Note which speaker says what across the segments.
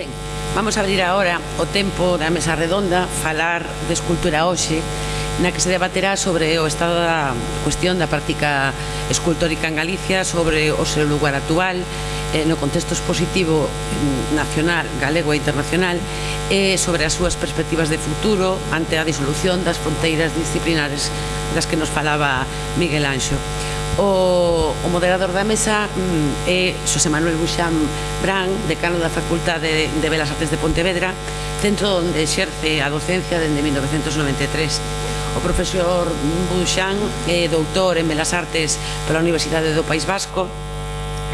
Speaker 1: Ben, vamos a abrir agora o tempo da mesa redonda, falar de escultura hoxe, na que se debaterá sobre o estado da cuestión da práctica escultórica en Galicia, sobre o seu lugar actual, eh, no contexto expositivo nacional, galego e internacional, e eh, sobre as súas perspectivas de futuro ante a disolución das fronteiras disciplinares das que nos falaba Miguel Anxo o, o moderador da mesa mm, é Xosé Manuel Buxán Brán, decano da Facultade de Belas Artes de Pontevedra, centro onde exerce a docencia dende 1993. O profesor Buxán é doutor en Belas Artes pola Universidade do País Vasco,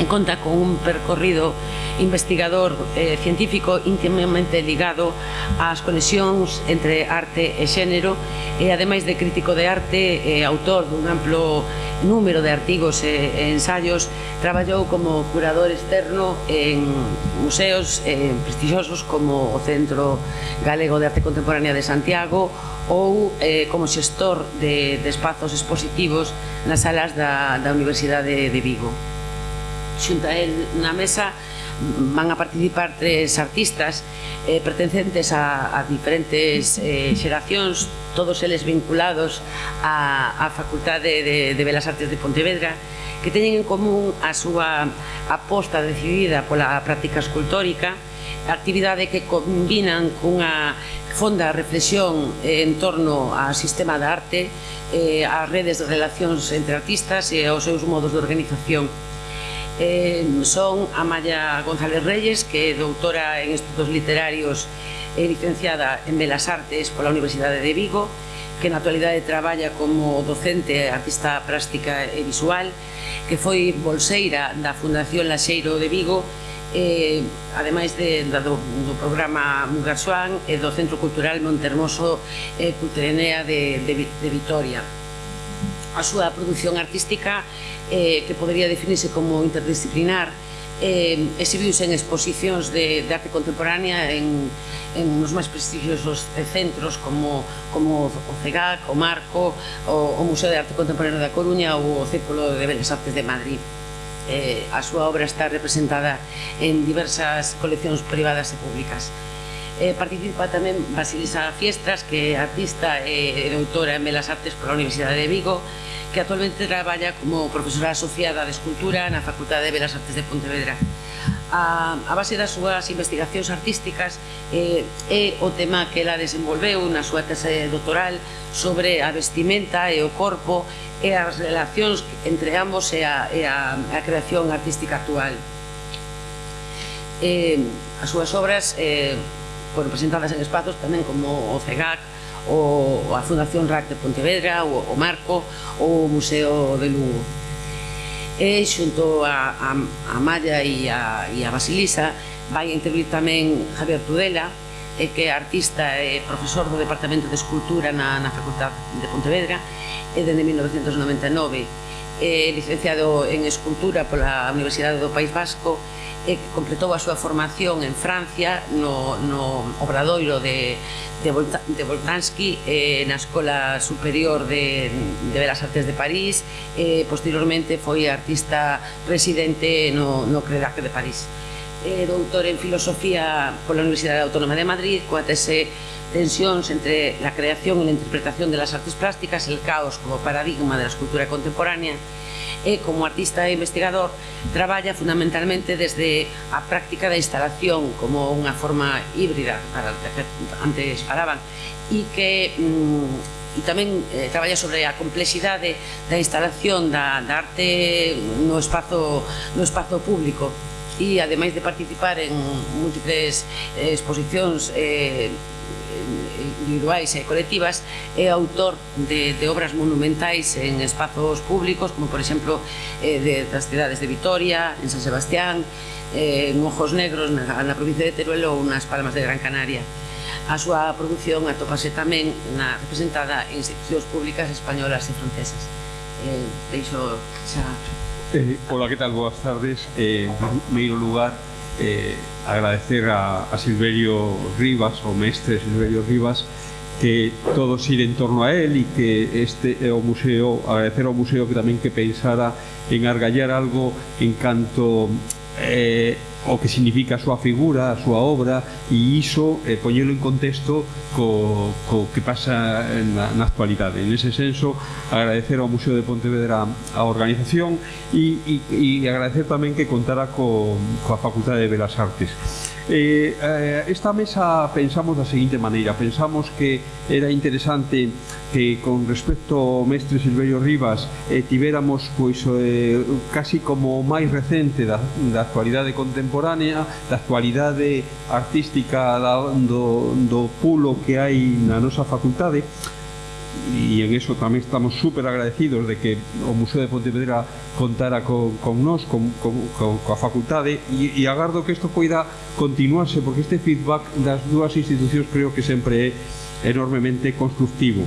Speaker 1: conta con un percorrido investigador eh, científico íntimamente ligado ás conexións entre arte e xénero e ademais de crítico de arte e eh, autor dun amplo número de artigos e, e ensaios traballou como curador externo en museos eh, prestixosos como o Centro Galego de Arte Contemporánea de Santiago ou eh, como xestor de, de espazos expositivos nas salas da, da Universidade de Vigo xunta el na mesa van a participar tres artistas eh, pertencentes a, a diferentes eh, xeracións, todos eles vinculados á, a Facultade de, de Belas Artes de Pontevedra, que teñen en común a súa aposta decidida pola práctica escultórica, actividade que combinan cunha fonda reflexión eh, en torno ao sistema da arte, eh, as redes de relacións entre artistas e aos seus modos de organización. Eh, son Amaya González Reyes, que é doutora en estudos literarios e licenciada en Belas Artes pola Universidade de Vigo, que na actualidade traballa como docente, artista plástica e visual, que foi bolseira da Fundación Laxeiro de Vigo, eh, ademais de, da, do, do programa Mugarsuán e do Centro Cultural Montermoso eh, Cultrenea de, de, de Vitoria a súa produción artística eh, que podería definirse como interdisciplinar eh, exhibiuse en exposicións de, de arte contemporánea en, en nos máis prestixiosos centros como, como o CEGAC, o Marco, o, o Museo de Arte Contemporáneo da Coruña ou o Círculo de Belas Artes de Madrid. Eh, a súa obra está representada en diversas coleccións privadas e públicas. Eh, participa tamén Basilisa Fiestras, que é artista e doutora en Belas Artes pola Universidade de Vigo, que actualmente traballa como profesora asociada de Escultura na Facultade de Belas Artes de Pontevedra. A, a base das súas investigacións artísticas eh, é o tema que ela desenvolveu na súa tese doctoral sobre a vestimenta e o corpo e as relacións entre ambos e a, e a, a creación artística actual. Eh, as súas obras eh, foron presentadas en espazos tamén como o CEGAC, o a Fundación RAC de Pontevedra, o, o Marco, o Museo de Lugo. E xunto a, a, a Maya e a, e a Basilisa vai intervir tamén Javier Tudela, e que é artista e profesor do Departamento de Escultura na, na Facultade de Pontevedra e dende 1999 eh, licenciado en Escultura pola Universidade do País Vasco e eh, que completou a súa formación en Francia no, no obradoiro de, de, Volta, de Voltansky eh, na Escola Superior de, de Belas Artes de París e eh, posteriormente foi artista residente no, no Credac de París. Eh, doutor en Filosofía pola Universidade Autónoma de Madrid coa tese tensións entre la creación e la interpretación de las artes plásticas, el caos como paradigma de la escultura contemporánea e como artista e investigador traballa fundamentalmente desde a práctica da instalación como unha forma híbrida para que antes falaban e que mm, e tamén eh, traballa sobre a complexidade da instalación da, da arte no espazo, no espazo público. E ademais de participar en múltiples eh, exposicións eh, individuais e colectivas é autor de, de obras monumentais en espazos públicos como por exemplo eh, de, das cidades de Vitoria, en San Sebastián eh, en Ojos Negros na, na provincia de Teruel ou nas Palmas de Gran Canaria A súa produción atópase tamén na representada en institucións públicas españolas e francesas. Eh, deixo xa...
Speaker 2: Eh, hola, que tal? Boas tardes. Eh, en primeiro lugar, eh, agradecer a, a Silverio Rivas, o mestre Silverio Rivas, que todo xire en torno a él e que este é o museo, agradecer ao museo que tamén que pensara en argallar algo en canto eh, o que significa a súa figura, a súa obra e iso eh, poñelo en contexto co, co que pasa na, na actualidade. En ese senso, agradecer ao Museo de Pontevedra a organización e, e, e agradecer tamén que contara co, coa Facultade de Belas Artes Eh, eh, esta mesa pensamos da seguinte maneira, pensamos que era interesante que con respecto ao mestre Silverio Rivas eh, tiveramos pois, eh, casi como o máis recente da, da actualidade contemporánea, da actualidade artística da, do, do pulo que hai na nosa facultade, e en eso tamén estamos super agradecidos de que o Museo de Pontevedra contara con, con nós, con, con, con, coa facultade e, e agardo que isto poida continuarse porque este feedback das dúas institucións creo que sempre é enormemente constructivo.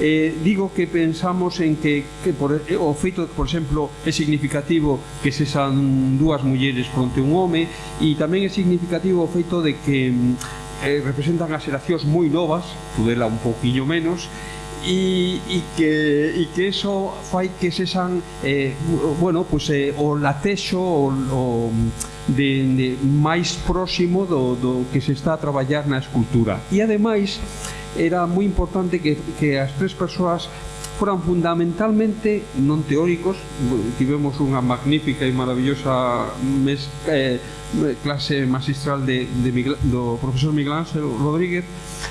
Speaker 2: Eh, digo que pensamos en que, que por, eh, o feito por exemplo, é significativo que sexan dúas mulleres fronte un home e tamén é significativo o feito de que mm, eh, representan as xeracións moi novas, Tudela un pouquiño menos, e, e, que, e que eso fai que se san eh, bueno, pues, eh, o latexo o, o de, de máis próximo do, do que se está a traballar na escultura. E ademais era moi importante que, que as tres persoas foran fundamentalmente non teóricos tivemos unha magnífica e maravillosa mes, eh, clase magistral de, de Miguel, do profesor Miguel Ángel Rodríguez.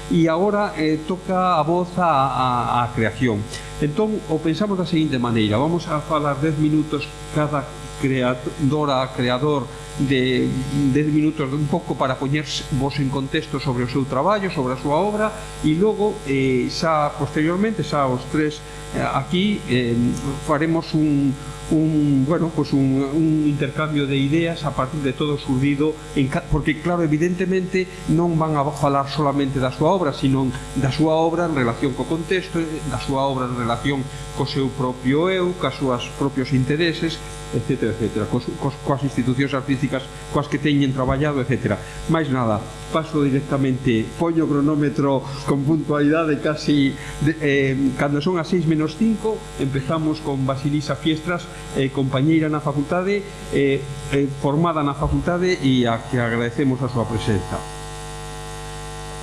Speaker 2: E agora eh, toca a voz a, a, a creación. Entón o pensamos da seguinte maneira. Vamos a falar 10 minutos cada creadora, creador de 10 minutos un pouco para poñer vos en contexto sobre o seu traballo, sobre a súa obra e logo eh, xa posteriormente, xa os tres Eh, aquí eh, faremos un, un bueno pues un, un intercambio de ideas a partir de todo surdido en porque claro, evidentemente non van a falar solamente da súa obra, sino da súa obra en relación co contexto, da súa obra en relación co seu propio eu, ca súas propios intereses, etc, etc, cos, cos, coas institucións artísticas coas que teñen traballado, etc. Mais nada, paso directamente poño o cronómetro con puntualidade casi de, eh, cando son as 6 menos 5 empezamos con Basilisa Fiestras eh, compañeira na facultade eh, eh, formada na facultade e a que agradecemos a súa presenza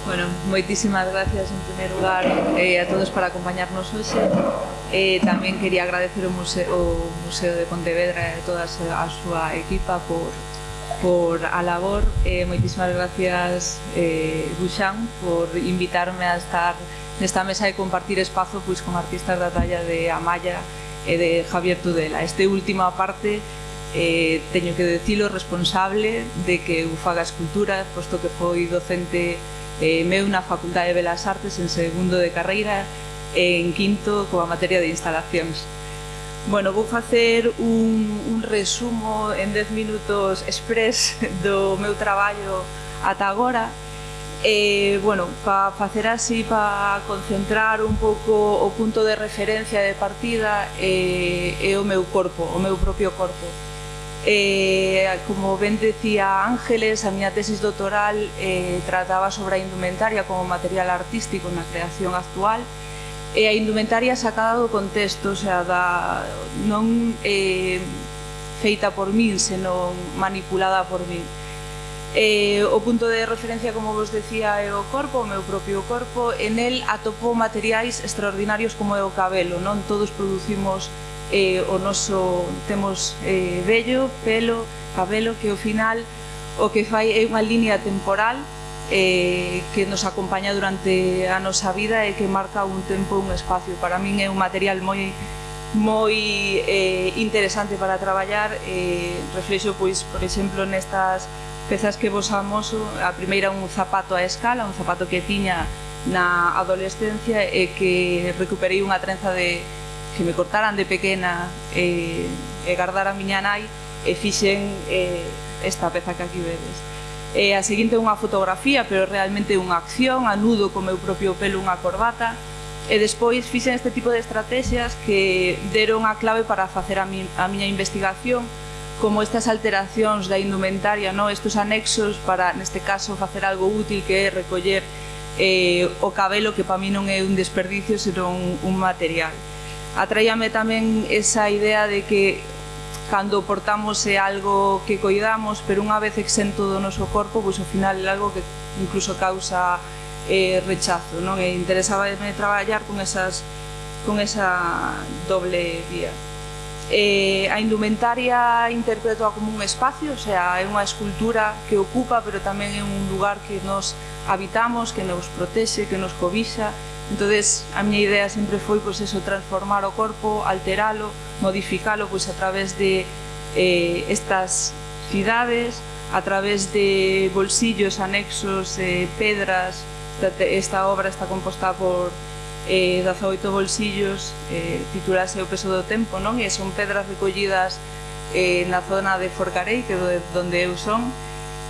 Speaker 3: Bueno, moitísimas gracias en primer lugar eh, a todos para acompañarnos hoxe. Eh, tamén quería agradecer o Museo, o Museo de Pontevedra e toda a súa equipa por por a labor eh, moitísimas gracias eh, Buxan por invitarme a estar nesta mesa e compartir espazo pois, con artistas da talla de Amaya e de Javier Tudela. Este última parte eh, teño que decilo responsable de que eu faga escultura, posto que foi docente eh, meu na Facultade de Belas Artes en segundo de carreira e en quinto coa materia de instalacións. Bueno, vou facer un, un resumo en 10 minutos express do meu traballo ata agora. E, bueno, para facer así, para concentrar un pouco o punto de referencia de partida eh, é o meu corpo, o meu propio corpo. Eh, como ben decía Ángeles, a miña tesis doctoral eh, trataba sobre a indumentaria como material artístico na creación actual e e a indumentaria sacada do contexto, o sea, da, non eh, feita por min, senón manipulada por min. Eh, o punto de referencia, como vos decía, é o corpo, o meu propio corpo. En el atopou materiais extraordinarios como é o cabelo, non? Todos producimos eh, o noso... Temos eh, vello, pelo, cabelo, que ao final o que fai é unha línea temporal eh, que nos acompaña durante a nosa vida e que marca un tempo e un espacio. Para min é un material moi moi eh, interesante para traballar eh, reflexo, pois, por exemplo, nestas pezas que vos amoso a primeira un zapato a escala un zapato que tiña na adolescencia e que recuperei unha trenza de que me cortaran de pequena eh, e, e gardara a miña nai e fixen eh, esta peza que aquí vedes eh, a seguinte é unha fotografía, pero realmente unha acción, anudo co meu propio pelo unha corbata, e despois fixen este tipo de estrategias que deron a clave para facer a, mi, a miña investigación, como estas alteracións da indumentaria, no? estes anexos para, neste caso, facer algo útil que é recoller eh, o cabelo, que para mí non é un desperdicio, senón un, un material. Atraíame tamén esa idea de que cando portamos é algo que coidamos, pero unha vez exento do noso corpo, pois ao final é algo que incluso causa eh, rechazo, non? E interesábame traballar con esas con esa doble vía. Eh, a indumentaria interpretoa como un espacio, o sea, é unha escultura que ocupa, pero tamén é un lugar que nos habitamos, que nos protexe, que nos cobixa, entonces a miña idea sempre foi pois, eso, transformar o corpo, alteralo, modificalo pois, a través de eh, estas cidades, a través de bolsillos, anexos, eh, pedras, esta, esta obra está composta por eh, 18 bolsillos, eh, titulase O peso do tempo, non? E son pedras recollidas eh, na zona de Forcarei, que é onde eu son,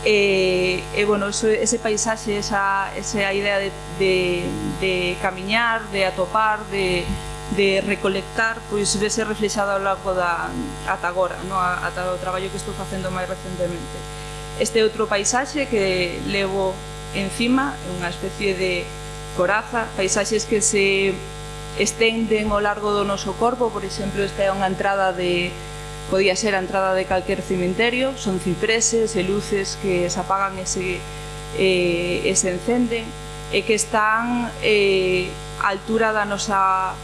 Speaker 3: e, e bueno, eso, ese paisaxe, esa, esa idea de, de, de camiñar, de atopar, de, de recolectar, pois vese reflexado ao longo da, ata agora, no? ata o traballo que estou facendo máis recentemente. Este outro paisaxe que levo encima, é unha especie de coraza, paisaxes que se estenden ao largo do noso corpo, por exemplo, esta é unha entrada de, Podía ser a entrada de calquer cimenterio, son cipreses e luces que se apagan e se, eh, e se encenden e que están eh, a altura da nosa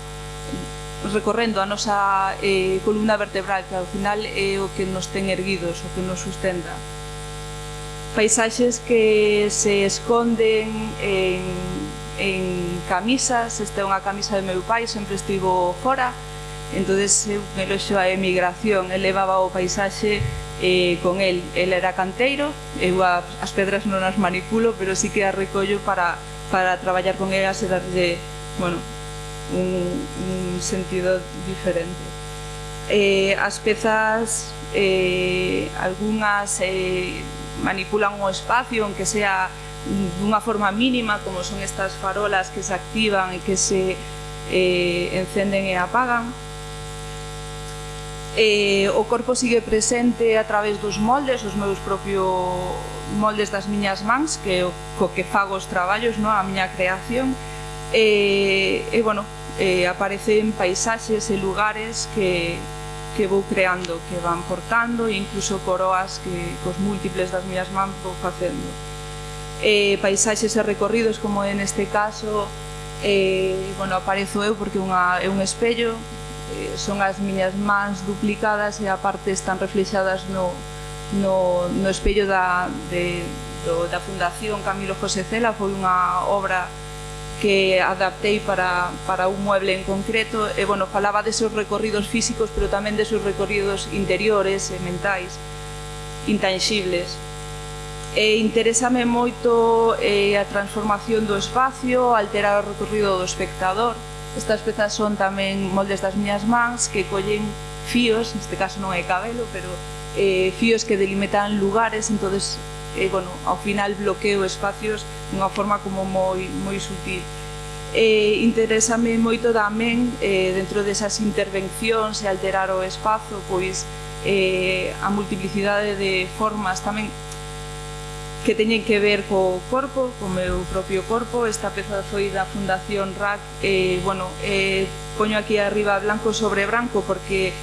Speaker 3: recorrendo a nosa eh, columna vertebral que ao final é o que nos ten erguidos, o que nos sustenta. Paisaxes que se esconden en, en camisas, esta é unha camisa de meu pai, sempre estivo fora, entonces eu me loxo a emigración, el levaba o paisaxe eh, con el, el era canteiro, eh, eu a, as pedras non as manipulo, pero sí que as recollo para, para traballar con elas e darlle, bueno, un, un sentido diferente. Eh, as pezas, eh, algunhas eh, manipulan o espacio, aunque sea dunha forma mínima, como son estas farolas que se activan e que se eh, encenden e apagan, eh, o corpo sigue presente a través dos moldes, os meus propios moldes das miñas mans, que co que fago os traballos, no? a miña creación, e, eh, e eh, bueno, eh, aparecen paisaxes e lugares que, que vou creando, que van portando, e incluso coroas que cos múltiples das miñas mans vou facendo. Eh, paisaxes e recorridos, como en este caso, eh, bueno, aparezo eu porque unha, é un espello, Eh, son as miñas mans duplicadas e a parte están reflexadas no, no, no espello da, de, do, da Fundación Camilo José Cela. Foi unha obra que adaptei para, para un mueble en concreto. E bueno, falaba de seus recorridos físicos pero tamén de seus recorridos interiores e mentais intangibles e interésame moito eh, a transformación do espacio alterar o recorrido do espectador. Estas pezas son tamén moldes das miñas mans que collen fíos, neste caso non é cabelo, pero eh, fíos que delimitan lugares, entonces eh, bueno, ao final bloqueo espacios dunha forma como moi, moi sutil. Eh, interésame moito tamén eh, dentro desas intervencións e alterar o espazo pois eh, a multiplicidade de formas tamén que teñen que ver co corpo, co meu propio corpo. Esta peza foi da Fundación RAC. Eh, bueno, eh, poño aquí arriba blanco sobre branco porque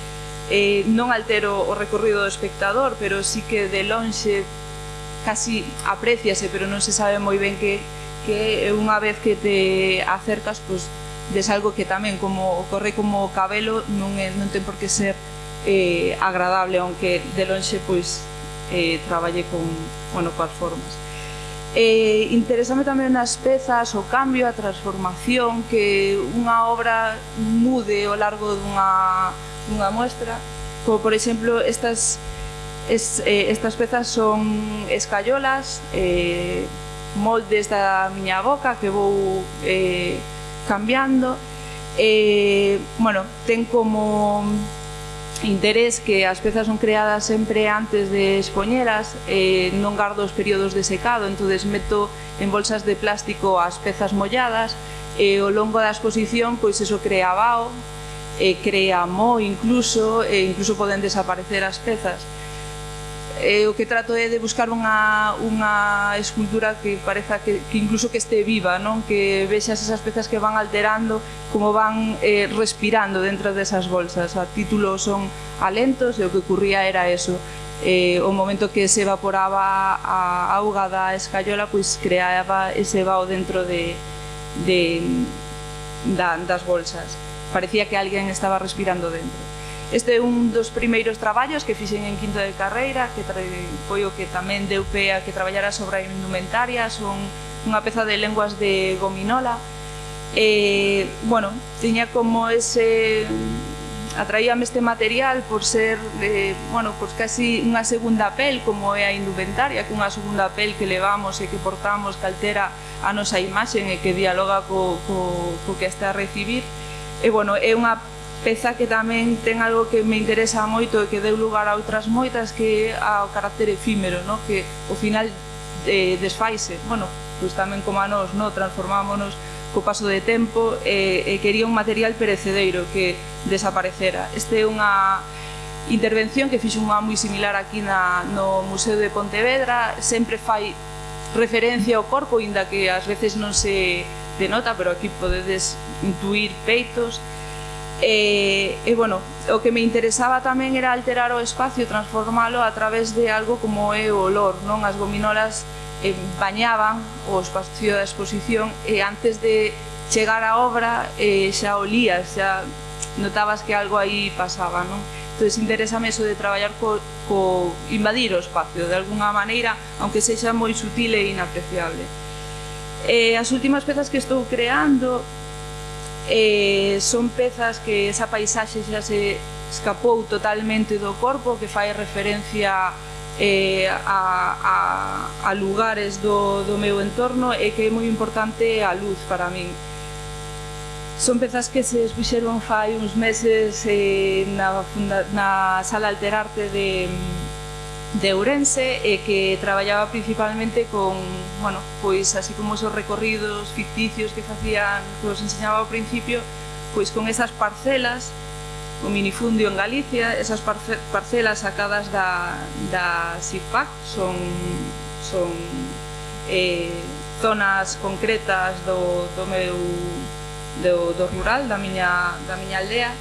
Speaker 3: eh, non altero o recorrido do espectador, pero sí que de lonxe casi apreciase, pero non se sabe moi ben que, que unha vez que te acercas, pois, des algo que tamén como ocorre como o cabelo non, é, non ten por que ser eh, agradable, aunque de lonxe pois eh, traballe con, bueno, coas formas. Eh, interésame tamén nas pezas o cambio, a transformación que unha obra mude ao largo dunha, dunha muestra como por exemplo estas es, eh, estas pezas son escayolas eh, moldes da miña boca que vou eh, cambiando eh, bueno, ten como interés que as pezas son creadas sempre antes de expoñelas, eh, non gardo os períodos de secado, entonces meto en bolsas de plástico as pezas molladas, e eh, ao longo da exposición, pois eso crea vao eh, crea mo incluso, e eh, incluso poden desaparecer as pezas eh, o que trato é de buscar unha, unha escultura que pareza que, que incluso que este viva, non que vexas esas pezas que van alterando, como van eh, respirando dentro desas bolsas. A título son alentos e o que ocurría era eso. Eh, o momento que se evaporaba a auga da escayola, pois creaba ese vao dentro de, de da, das bolsas. Parecía que alguén estaba respirando dentro. Este é un dos primeiros traballos que fixen en quinto de carreira, que foi o que tamén deu pé a que traballara sobre a indumentaria, son unha peza de lenguas de gominola. E, bueno, tiña como ese... Atraíame este material por ser, eh, bueno, pois casi unha segunda pel, como é a indumentaria, que unha segunda pel que levamos e que portamos que altera a nosa imaxe e que dialoga co, co, co que está a recibir. E, bueno, é unha peza que tamén ten algo que me interesa moito e que deu lugar a outras moitas que é ao carácter efímero, no? que ao final eh, desfaise, bueno, pois tamén como a nós, no? transformámonos co paso de tempo e, eh, e quería un material perecedeiro que desaparecera. Este é unha intervención que fixo unha moi similar aquí na, no Museo de Pontevedra, sempre fai referencia ao corpo, inda que ás veces non se denota, pero aquí podedes intuir peitos, E, e bueno, o que me interesaba tamén era alterar o espacio, transformalo a través de algo como é o olor, non? As gominolas eh, bañaban o espacio da exposición e antes de chegar á obra eh, xa olías, xa notabas que algo aí pasaba, non? entonces interésame eso de traballar co, co invadir o espacio de alguna maneira, aunque sexa moi sutil e inapreciable. Eh, as últimas pezas que estou creando eh, son pezas que esa paisaxe xa se escapou totalmente do corpo, que fai referencia eh, a, a, a lugares do, do meu entorno e que é moi importante a luz para min. Son pezas que se expuxeron fai uns meses eh, na, funda, na Sala Alterarte de, de Ourense e que traballaba principalmente con, bueno, pois así como esos recorridos ficticios que facían, que os enseñaba ao principio, pois con esas parcelas, o minifundio en Galicia, esas parce parcelas sacadas da, da SIPAC, son, son eh, zonas concretas do, do meu do, do rural, da miña, da miña aldea,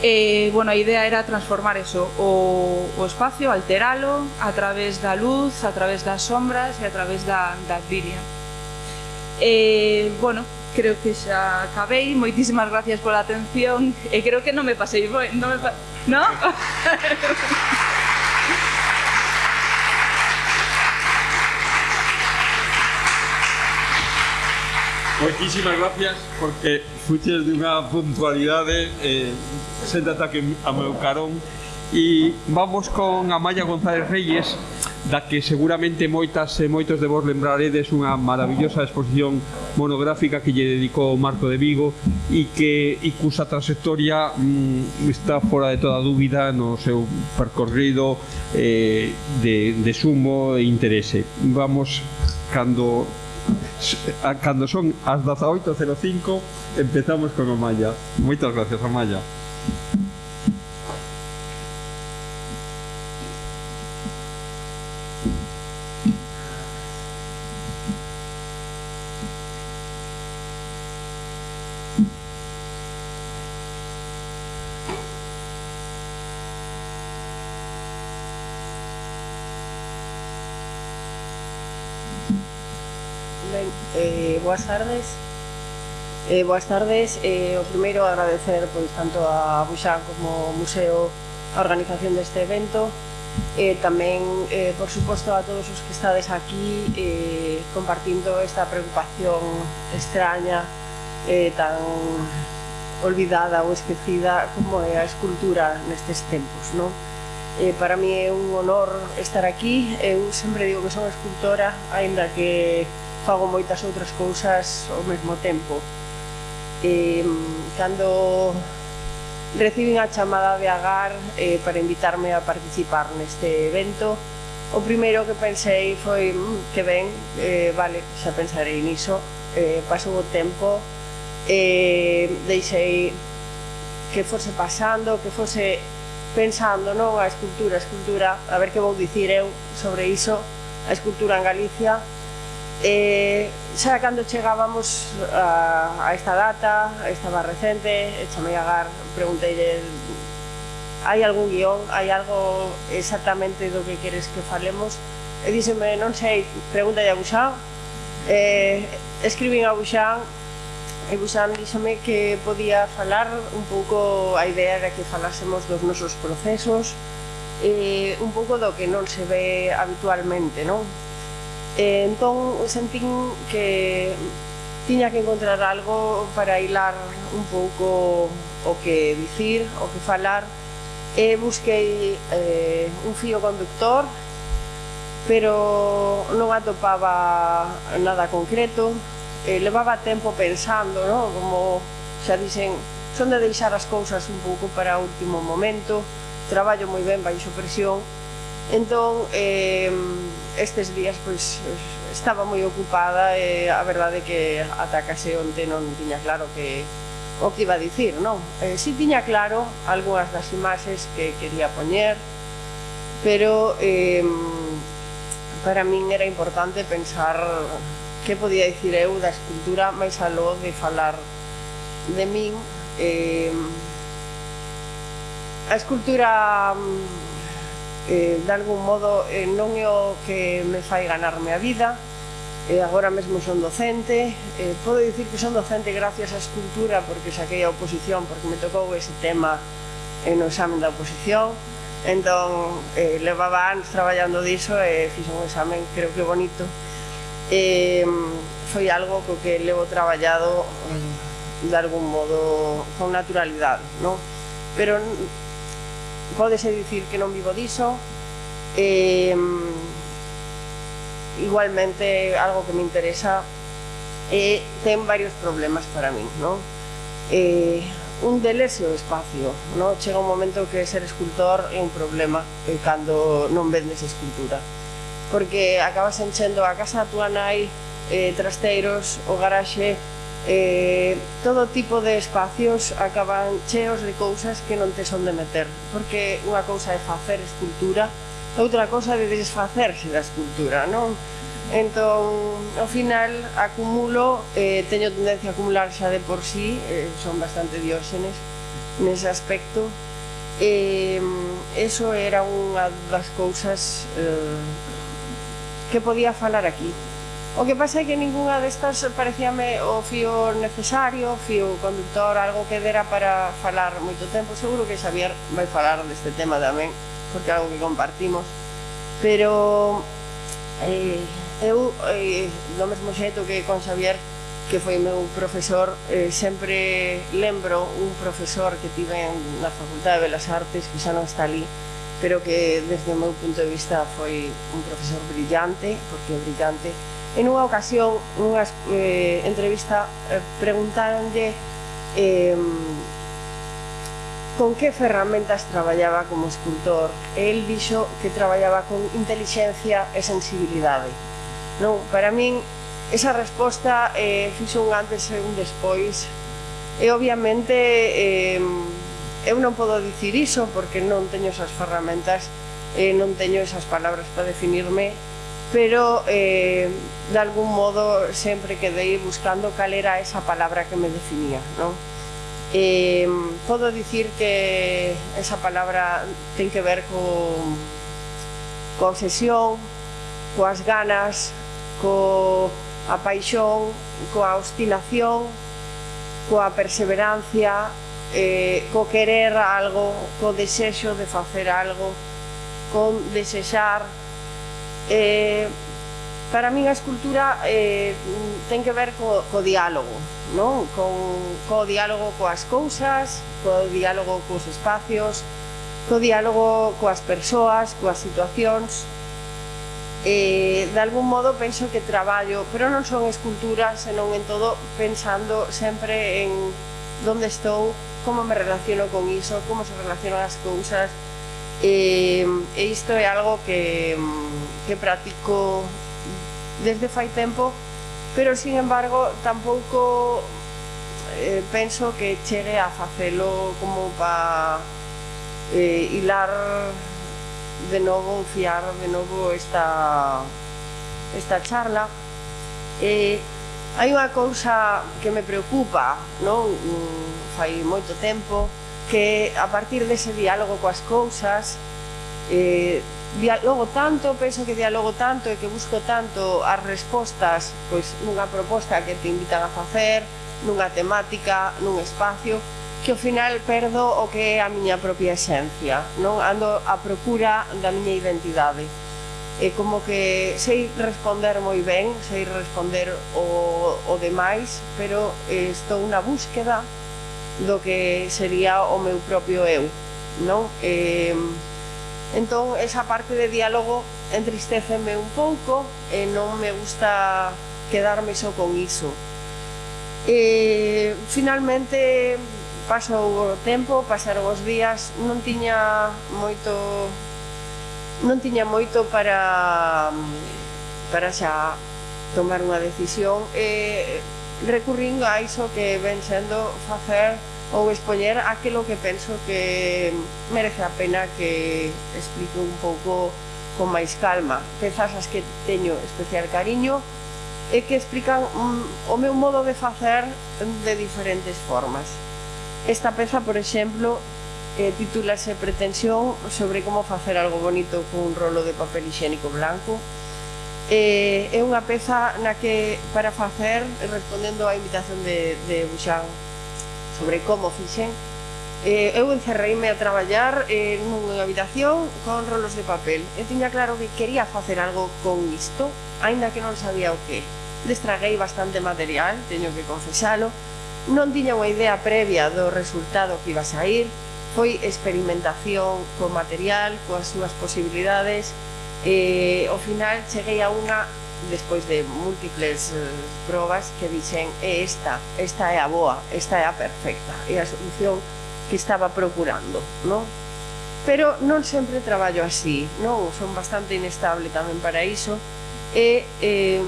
Speaker 3: E, bueno, a idea era transformar eso, o, o espacio, alteralo a través da luz, a través das sombras e a través da, da actilia. E, bueno, creo que xa acabei, moitísimas gracias pola atención e creo que non me pasei, non me pa... ¿No?
Speaker 2: Moitísimas gracias porque fuches dunha puntualidade eh, sen ataque a meu carón e vamos con Amaya González Reyes da que seguramente moitas e moitos de vos lembraredes unha maravillosa exposición monográfica que lle dedicou Marco de Vigo e que e cusa trayectoria mm, está fora de toda dúbida no seu percorrido eh, de, de sumo e interese. Vamos cando Ah, cando son as 18.05 empezamos con Amaya. Moitas gracias, Amaya.
Speaker 4: Eh, boas tardes. Eh, o primeiro agradecer pois tanto a Buxan como o museo a organización deste evento. Eh, tamén, eh, por suposto, a todos os que estades aquí eh, compartindo esta preocupación extraña eh, tan olvidada ou esquecida como é a escultura nestes tempos. Non? Eh, para mí é un honor estar aquí. Eu sempre digo que son escultora, aínda que fago moitas outras cousas ao mesmo tempo eh, cando recibín a chamada de Agar eh, para invitarme a participar neste evento, o primeiro que pensei foi mmm, que ben, eh, vale, xa pensarei niso, eh, pasou o tempo, eh, deixei que fose pasando, que fose pensando non a escultura, a escultura, a ver que vou dicir eu sobre iso, a escultura en Galicia, Eh, xa cando chegábamos a, a esta data, estaba recente, chamei a Gar, preguntei hai algún guión, hai algo exactamente do que queres que falemos, e díxeme, non sei, pregunta a Buxán, eh, escribín a Buxán, e Buxán díxeme que podía falar un pouco, a idea de que falásemos dos nosos procesos, e un pouco do que non se ve habitualmente, non? E entón sentín que tiña que encontrar algo para hilar un pouco o que dicir, o que falar. E busquei eh, un fío conductor, pero non atopaba nada concreto. Eh, levaba tempo pensando, no? como xa dicen, son de deixar as cousas un pouco para o último momento. Traballo moi ben baixo presión, Entón, eh, estes días pois estaba moi ocupada e a verdade que ata case onte non tiña claro que o que iba a dicir, non? Eh, si tiña claro algunhas das imaxes que quería poñer, pero eh, para min era importante pensar que podía dicir eu da escultura máis aló de falar de min. Eh, a escultura mm, eh, de algún modo eh, non é o que me fai ganarme a vida. Eh, agora mesmo son docente. Eh, podo dicir que son docente gracias á escultura porque saquei a oposición porque me tocou ese tema en no examen da oposición. Entón eh, levaba anos traballando diso e eh, fixo un examen creo que bonito. Eh, foi algo co que levo traballado eh, de algún modo con naturalidade non? pero Pódese dicir que non vivo diso, eh, igualmente algo que me interesa eh, ten varios problemas para min, non? Eh, un deles é o espacio, non? Chega un momento que ser escultor é un problema eh, cando non vendes escultura porque acabas enchendo a casa da tua nai, eh, trasteiros, o garaxe, eh, todo tipo de espacios acaban cheos de cousas que non te son de meter porque unha cousa é facer escultura outra cousa é desfacerse da escultura non? entón ao final acumulo eh, teño tendencia a acumular xa de por sí eh, son bastante dióxenes nese aspecto eh, eso era unha das cousas eh, que podía falar aquí O que pasa é que ningunha destas parecíame o fío necesario, o fío conductor, algo que dera para falar moito tempo. Seguro que Xavier vai falar deste tema tamén, porque é algo que compartimos. Pero eh, eu, eh, do mesmo xeito que con Xavier, que foi meu profesor, eh, sempre lembro un profesor que tive na Facultade de Belas Artes, que xa non está ali, pero que desde o meu punto de vista foi un profesor brillante, porque brillante En unha ocasión, nunha eh, entrevista, eh, preguntaronlle eh, con que ferramentas traballaba como escultor. E el dixo que traballaba con inteligencia e sensibilidade. Non, para min esa resposta eh, fixo un antes e un despois. E obviamente eh, eu non podo dicir iso porque non teño esas ferramentas eh, non teño esas palabras para definirme pero eh, de algún modo sempre quedei buscando cal era esa palabra que me definía non? Eh, podo dicir que esa palabra ten que ver co concesión coas ganas co a paixón coa obstinación coa perseverancia eh, co querer algo co desexo de facer algo con desexar Eh, para min a escultura eh, ten que ver co, co diálogo, non? Con, co diálogo coas cousas, co diálogo cos espacios, co diálogo coas persoas, coas situacións. Eh, de algún modo penso que traballo, pero non son esculturas, senón en todo pensando sempre en onde estou, como me relaciono con iso, como se relacionan as cousas. Eh, e isto é algo que mm, que practico desde fai tempo, pero sin embargo tampouco eh, penso que chegue a facelo como para eh, hilar de novo, fiar de novo esta, esta charla. Eh, hai unha cousa que me preocupa, non? fai moito tempo, que a partir dese diálogo coas cousas eh, dialogo tanto, penso que dialogo tanto e que busco tanto as respostas pois nunha proposta que te invitan a facer, nunha temática, nun espacio, que ao final perdo o que é a miña propia esencia, non ando a procura da miña identidade. E como que sei responder moi ben, sei responder o, o demais, pero estou na búsqueda do que sería o meu propio eu, non? Eh, Entón, esa parte de diálogo entristeceme un pouco e non me gusta quedarme só con iso. E, finalmente, pasou o tempo, pasaron os días, non tiña moito non tiña moito para para xa tomar unha decisión e recurrindo a iso que ven sendo facer ou expoñer aquilo que penso que merece a pena que explico un pouco con máis calma. Pezas as que teño especial cariño e que explican mm, o meu modo de facer de diferentes formas. Esta peza, por exemplo, eh, titúlase Pretensión sobre como facer algo bonito con un rolo de papel higiénico blanco eh, é unha peza na que para facer respondendo á invitación de, de Buxan sobre como fixen, eh, eu encerreime a traballar eh, nunha habitación con rolos de papel. Eu tiña claro que quería facer algo con isto, aínda que non sabía o que. Destraguei bastante material, teño que confesalo, non tiña unha idea previa do resultado que iba a sair, foi experimentación co material, coas súas posibilidades, e eh, ao final cheguei a unha despois de múltiples eh, probas que dixen é esta, esta é a boa, esta é a perfecta, é a solución que estaba procurando, non? Pero non sempre traballo así, non? Son bastante inestable tamén para iso e, eh,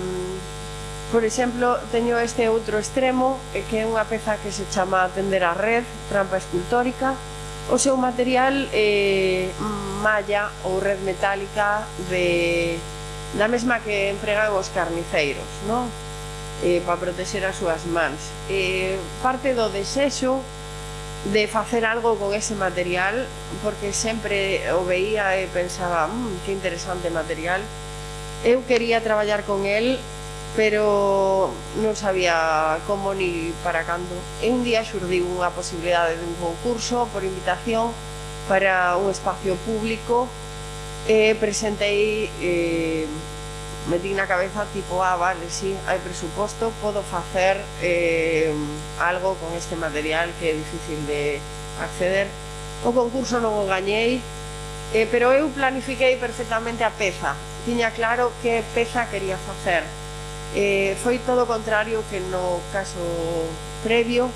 Speaker 4: por exemplo, teño este outro extremo eh, que é unha peza que se chama Tender a Red, trampa escultórica, o seu material é eh, malla ou red metálica de da mesma que empregan os carniceiros, non? Eh, para protexer as súas mans. Eh, parte do desexo de facer algo con ese material porque sempre o veía e pensaba mmm, que interesante material eu quería traballar con el pero non sabía como ni para cando e un día xurdiu unha posibilidade dun concurso por invitación para un espacio público eh, presentei eh, metí na cabeza tipo, ah, vale, sí, hai presuposto, podo facer eh, algo con este material que é difícil de acceder. O concurso non o gañei, eh, pero eu planifiquei perfectamente a peza. Tiña claro que peza quería facer. Eh, foi todo o contrario que no caso previo,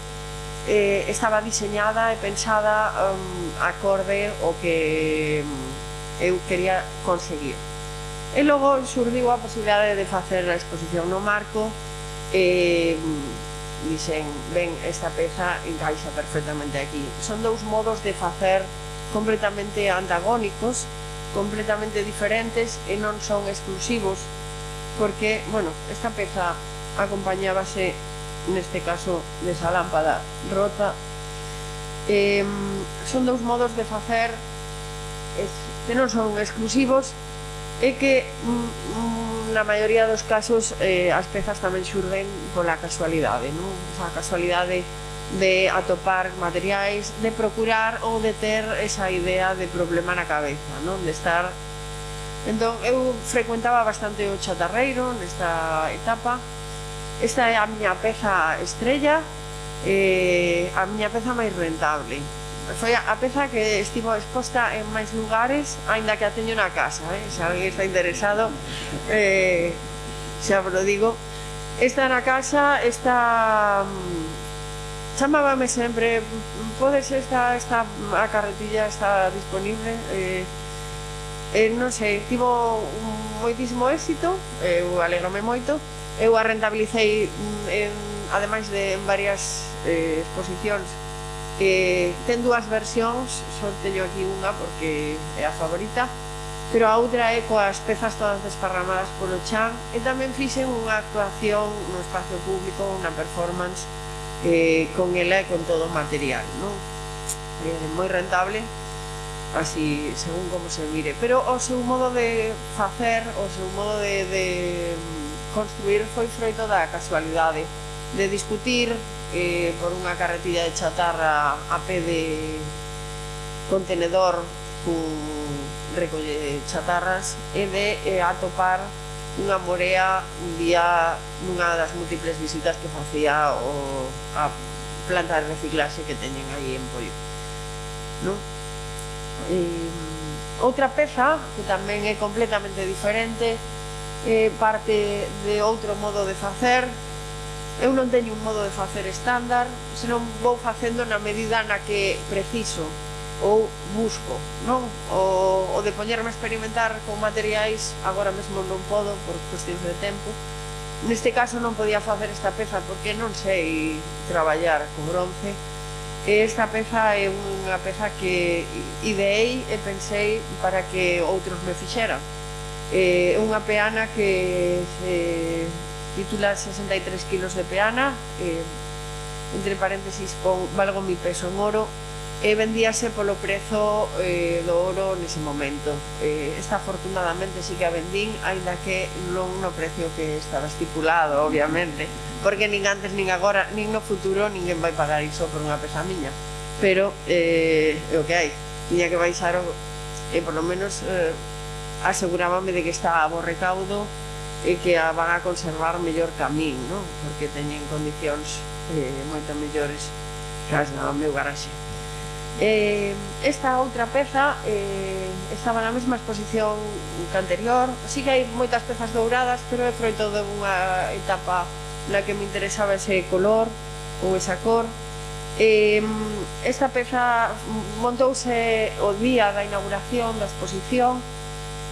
Speaker 4: eh, estaba diseñada e pensada um, acorde o que mm, eu quería conseguir. E logo surdiu a posibilidade de facer a exposición no marco e mm, dixen, ben, esta peza encaixa perfectamente aquí. Son dous modos de facer completamente antagónicos, completamente diferentes e non son exclusivos, porque, bueno, esta peza acompañábase, neste caso, desa lámpada rota. Eh, son dous modos de facer que non son exclusivos e que mm, mm, na maioría dos casos eh, as pezas tamén xurden pola casualidade, non? O sea, a casualidade de atopar materiais, de procurar ou de ter esa idea de problema na cabeza, non? De estar Entón, eu frecuentaba bastante o chatarreiro nesta etapa. Esta é a miña peza estrella, eh, a miña peza máis rentable foi a peza que estivo exposta en máis lugares, aínda que a teño na casa, eh? se alguén está interesado, eh, xa vos lo digo. Esta na casa, esta... Mm, chamábame sempre, mm, podes esta, esta a carretilla está disponible, eh, eh, non sei, tivo moitísimo éxito, eu alegrome moito, eu a rentabilicei mm, en, ademais de en varias eh, exposicións eh, ten dúas versións, só teño aquí unha porque é a favorita, pero a outra é coas pezas todas desparramadas polo chan. E tamén fixen unha actuación no espacio público, unha performance eh, con ela e con todo o material, non? Eh, moi rentable, así según como se mire, pero o seu modo de facer, o seu modo de, de construir foi froito da casualidade, de discutir eh, por unha carretilla de chatarra a pé de contenedor cun recolle chatarras e de eh, atopar unha morea un día nunha das múltiples visitas que facía o, a planta de reciclaxe que teñen aí en Pollo. No? Eh, outra peza que tamén é completamente diferente eh, parte de outro modo de facer eu non teño un modo de facer estándar, senón vou facendo na medida na que preciso ou busco, non? O, o de poñerme a experimentar con materiais, agora mesmo non podo por cuestións de tempo. Neste caso non podía facer esta peza porque non sei traballar co bronce. E esta peza é unha peza que ideei e pensei para que outros me fixeran. É unha peana que se titula 63 kilos de peana, eh, entre paréntesis con valgo mi peso en oro, e vendíase polo prezo eh, do oro nese momento. Eh, esta afortunadamente sí que a vendín, aínda que non no precio que estaba estipulado, obviamente, porque nin antes, nin agora, nin no futuro ninguén vai pagar iso por unha pesa miña. Pero eh, é o que hai, tiña que baixar o, e eh, por lo menos eh, asegurábame de que estaba a bo recaudo e que a van a conservar mellor que a min, non? Porque teñen condicións eh, moito mellores que as do meu garaxe. Eh, esta outra peza eh, estaba na mesma exposición que anterior. así que hai moitas pezas douradas, pero é froito de unha etapa na que me interesaba ese color ou esa cor. Eh, esta peza montouse o día da inauguración da exposición,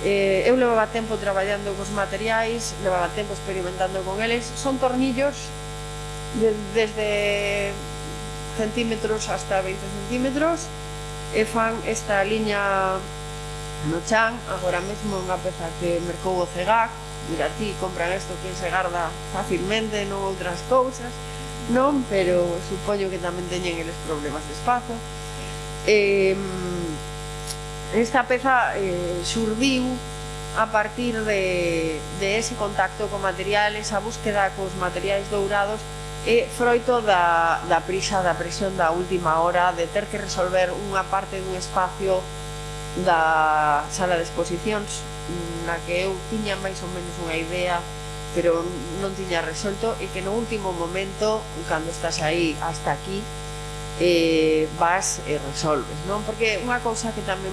Speaker 4: Eh, eu levaba tempo traballando cos materiais, levaba tempo experimentando con eles. Son tornillos de, desde centímetros hasta 20 centímetros e fan esta liña no chan, agora mesmo unha peza que mercou o CEGAC, mira ti, compran isto que se garda facilmente, non outras cousas, non, pero supoño que tamén teñen eles problemas de espazo. Eh, Esta peza eh, surdiu a partir de, de ese contacto con materiales, a búsqueda cos materiais dourados é froito da, da prisa, da presión da última hora de ter que resolver unha parte dun espacio da sala de exposicións na que eu tiña máis ou menos unha idea pero non tiña resolto e que no último momento, cando estás aí hasta aquí, eh, vas e resolves, non? Porque unha cousa que tamén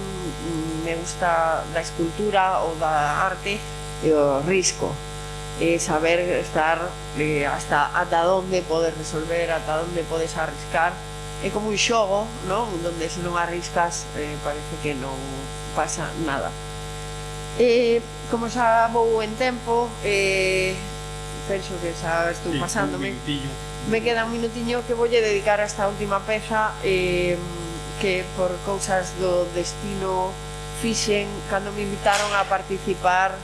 Speaker 4: me gusta da escultura ou da arte é o risco, é saber estar eh, hasta ata onde podes resolver, ata onde podes arriscar. É como un xogo, non? Donde se non arriscas eh, parece que non pasa nada. Eh, como xa vou en tempo, eh, penso que xa estou pasándome. Un Me queda un minutiño que voulle dedicar a esta última peza eh, que por cousas do destino fixen cando me invitaron a participar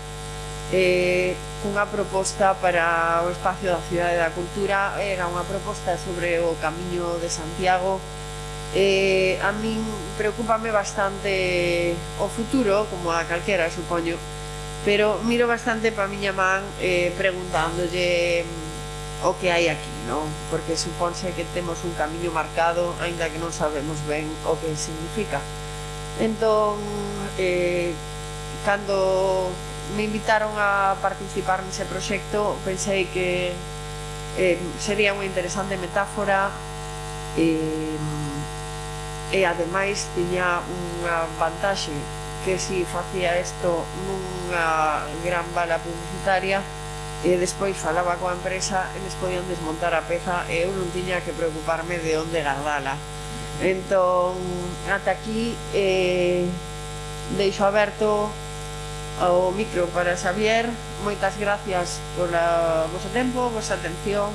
Speaker 4: eh, cunha proposta para o espacio da Cidade da Cultura. Era unha proposta sobre o Camiño de Santiago. Eh, a min preocupame bastante o futuro como a calquera supoño pero miro bastante pa miña man eh, preguntándolle o que hai aquí, non? Porque suponse que temos un camiño marcado, aínda que non sabemos ben o que significa. Entón, eh, cando me invitaron a participar nese proxecto, pensei que eh, sería unha interesante metáfora eh, e ademais tiña unha vantaxe que si facía isto nunha gran bala publicitaria e despois falaba coa empresa, eles podían desmontar a peza e eu non tiña que preocuparme de onde guardala. Entón, ata aquí eh, deixo aberto o micro para Xavier. Moitas gracias por a vosso tempo, vosa atención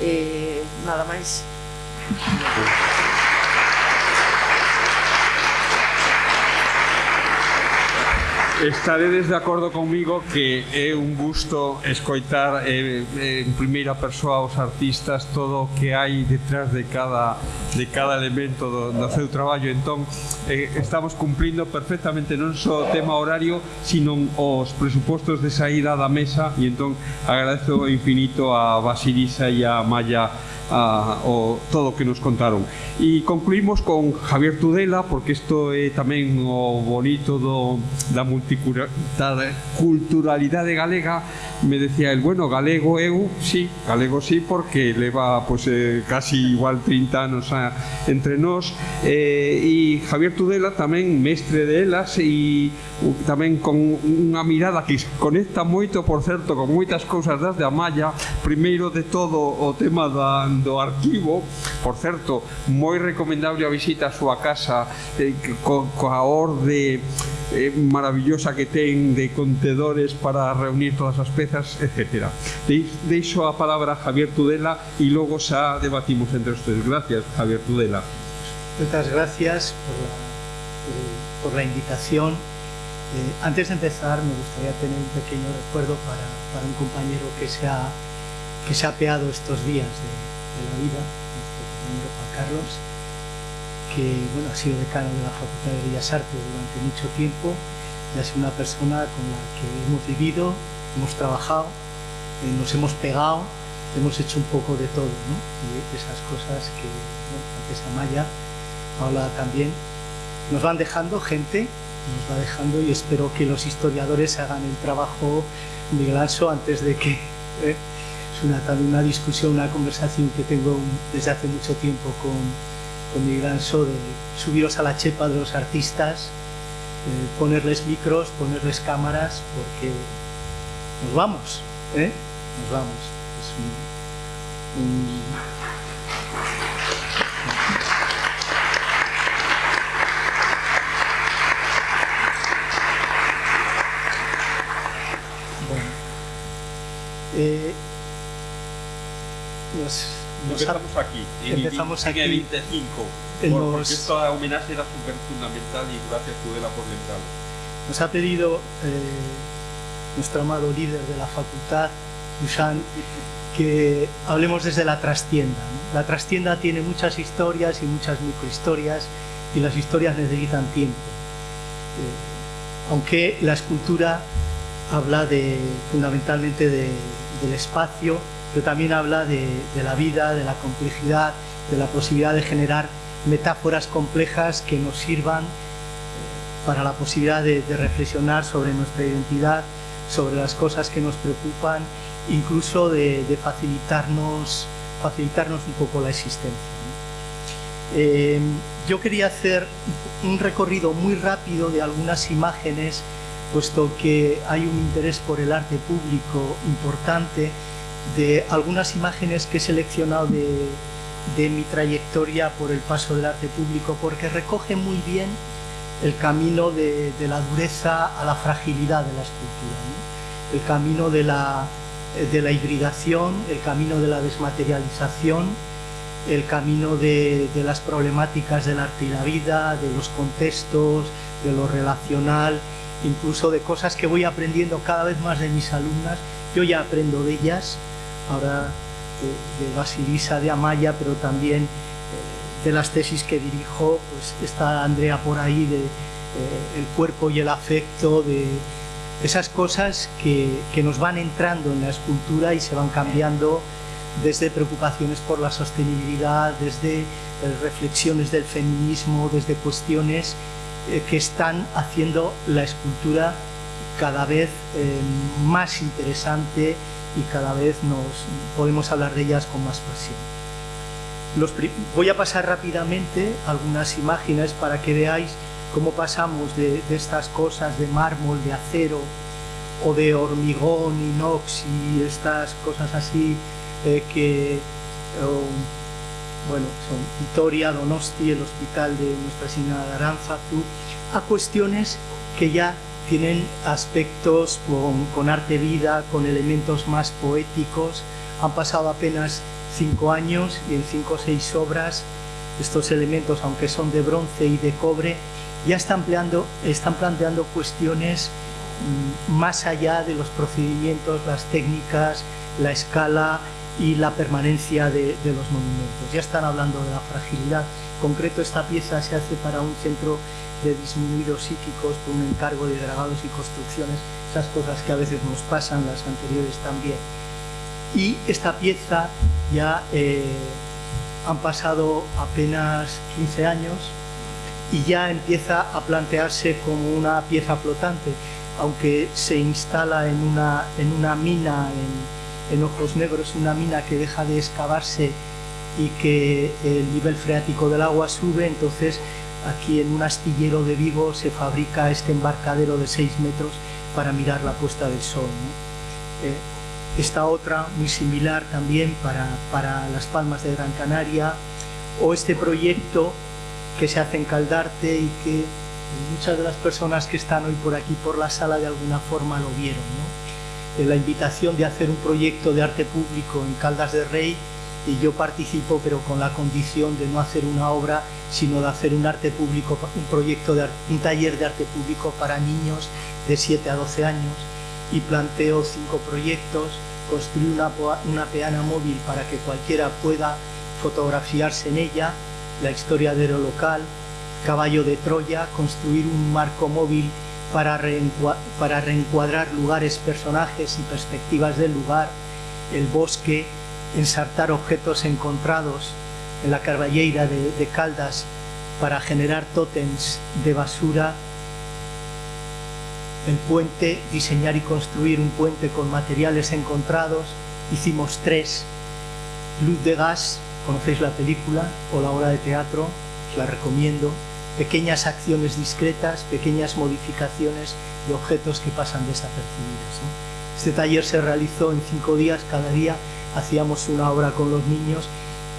Speaker 4: e eh, nada máis. Gracias.
Speaker 2: Estaredes de acordo comigo que é un gusto escoitar eh, eh, en primeira persoa os artistas todo o que hai detrás de cada de cada elemento do, do seu traballo. Entón, eh, estamos cumplindo perfectamente non só o tema horario, sino os presupostos de saída da mesa e entón agradezo infinito a Basilisa e a Maya a, o, todo o que nos contaron. E concluímos con Javier Tudela, porque isto é tamén o bonito do, da multiculturalidade galega, me decía el, bueno, galego eu, sí, galego sí, porque leva pues, eh, casi igual 30 anos a, entre nós, eh, e Javier Tudela tamén mestre de elas e tamén con unha mirada que conecta moito, por certo, con moitas cousas das de Amaya, primeiro de todo o tema da arquivo, por certo, moi recomendable a visita á súa casa eh, co, coa orde eh, maravillosa que ten de contedores para reunir todas as pezas, etc. Deixo a palabra a Javier Tudela e logo xa debatimos entre os tres. Gracias, Javier Tudela.
Speaker 5: Muchas gracias por la, por la invitación Eh, antes de empezar, me gustaría tener un pequeño recuerdo para, para un compañero que se ha, que se ha peado estos días de, de la vida, nuestro compañero Juan Carlos, que bueno, ha sido decano de la Facultad de Bellas Artes durante mucho tiempo y ha sido una persona con la que hemos vivido, hemos trabajado, eh, nos hemos pegado, hemos hecho un poco de todo, ¿no? Y esas cosas que bueno, antes Amaya habla también, nos van dejando gente nos va dejando y espero que los historiadores hagan el trabajo Miguel Anso antes de que ¿eh? Es una, una discusión, una conversación que tengo desde hace mucho tiempo con, con Miguel Anso de subiros a la chepa de los artistas, eh, ponerles micros, ponerles cámaras, porque nos vamos, ¿eh? nos vamos. Es
Speaker 2: Eh, nos, nos empezamos aquí, en,
Speaker 5: empezamos aquí,
Speaker 2: en el 25,
Speaker 5: en
Speaker 2: por,
Speaker 5: los,
Speaker 2: porque esta homenaje era súper fundamental y gracias Tudela por lembrarlo.
Speaker 5: Nos ha pedido eh, nuestro amado líder de la facultad, Dusan, que hablemos desde la trastienda. ¿no? La trastienda tiene muchas historias y muchas microhistorias y las historias necesitan tiempo. Eh, aunque la escultura habla de, fundamentalmente de, del espacio, pero también habla de, la vida, de la complejidad, de la posibilidad de generar metáforas complejas que nos sirvan eh, para la posibilidad de, reflexionar sobre nuestra identidad, sobre las cosas que nos preocupan, incluso de, facilitarnos un poco la existencia. Eh, yo quería hacer un recorrido muy rápido de algunas imágenes puesto que hay un interés por el arte público importante, de algunas imágenes que he seleccionado de, de mi trayectoria por el paso del arte público, porque recoge muy bien el camino de, de la dureza a la fragilidad de la escultura, el camino de la, de la hibridación, el camino de la desmaterialización, el camino de, de, las problemáticas del arte y la vida, de los contextos, de lo relacional incluso de cosas que voy aprendiendo cada vez más de mis alumnas. Yo ya aprendo de ellas, ahora de, de Basilisa, de Amaya, pero también eh, de las tesis que dirijo, pues está Andrea por ahí, de eh, el cuerpo y el afecto, de esas cosas que, que nos van entrando en la escultura y se van cambiando desde preocupaciones por la sostenibilidad, desde eh, reflexiones del feminismo, desde cuestiones eh, que están haciendo la escultura cada vez eh, más interesante y cada vez nos podemos hablar de ellas con más pasión. Voy a pasar rápidamente algunas imágenes para que veáis cómo pasamos de, estas cosas de mármol, de acero o de hormigón, inox y estas cosas así eh, que oh, bueno, son Vitoria, Donosti, el hospital de Nuestra Señora de Aránzazu, a cuestiones que ya tienen aspectos con, con arte vida, con elementos más poéticos. Han pasado apenas cinco años y en cinco o seis obras estos elementos, aunque son de bronce y de cobre, ya están planteando, están planteando cuestiones mm, más allá de los procedimientos, las técnicas, la escala y la permanencia de, de los monumentos. Ya están hablando de la fragilidad. En concreto, esta pieza se hace para un centro de disminuidos psíquicos por un encargo de dragados y construcciones, esas cosas que a veces nos pasan, las anteriores también. Y esta pieza ya eh, han pasado apenas 15 años y ya empieza a plantearse como una pieza flotante, aunque se instala en una, en una mina en, en Ojos Negros, una mina que deja de excavarse y que el nivel freático del agua sube, entonces aquí en un astillero de Vigo se fabrica este embarcadero de 6 metros para mirar la puesta del sol. Eh, esta otra muy similar también para, para Las Palmas de Gran Canaria, o este proyecto que se hace en Caldarte y que muchas de las personas que están hoy por aquí por la sala de alguna forma lo vieron. ¿no? Eh, la invitación de hacer un proyecto de arte público en Caldas de Rey y yo participo pero con la condición de no hacer una obra sino de hacer un arte público, un proyecto de un taller de arte público para niños de 7 a 12 años y planteo cinco proyectos, construir una, una peana móvil para que cualquiera pueda fotografiarse en ella, la historia de local, caballo de Troya, construir un marco móvil para, para reencuadrar lugares, personajes y perspectivas del lugar, el bosque, ensartar objetos encontrados en la carballeira de, Caldas para generar tótems de basura, el puente, diseñar y construir un puente con materiales encontrados, hicimos tres, Luz de Gas, conocéis la película o la obra de teatro, os la recomiendo, pequeñas acciones discretas, pequeñas modificaciones de objetos que pasan desapercibidas. ¿no? Este taller se realizó en cinco días, cada día hacíamos una obra con los niños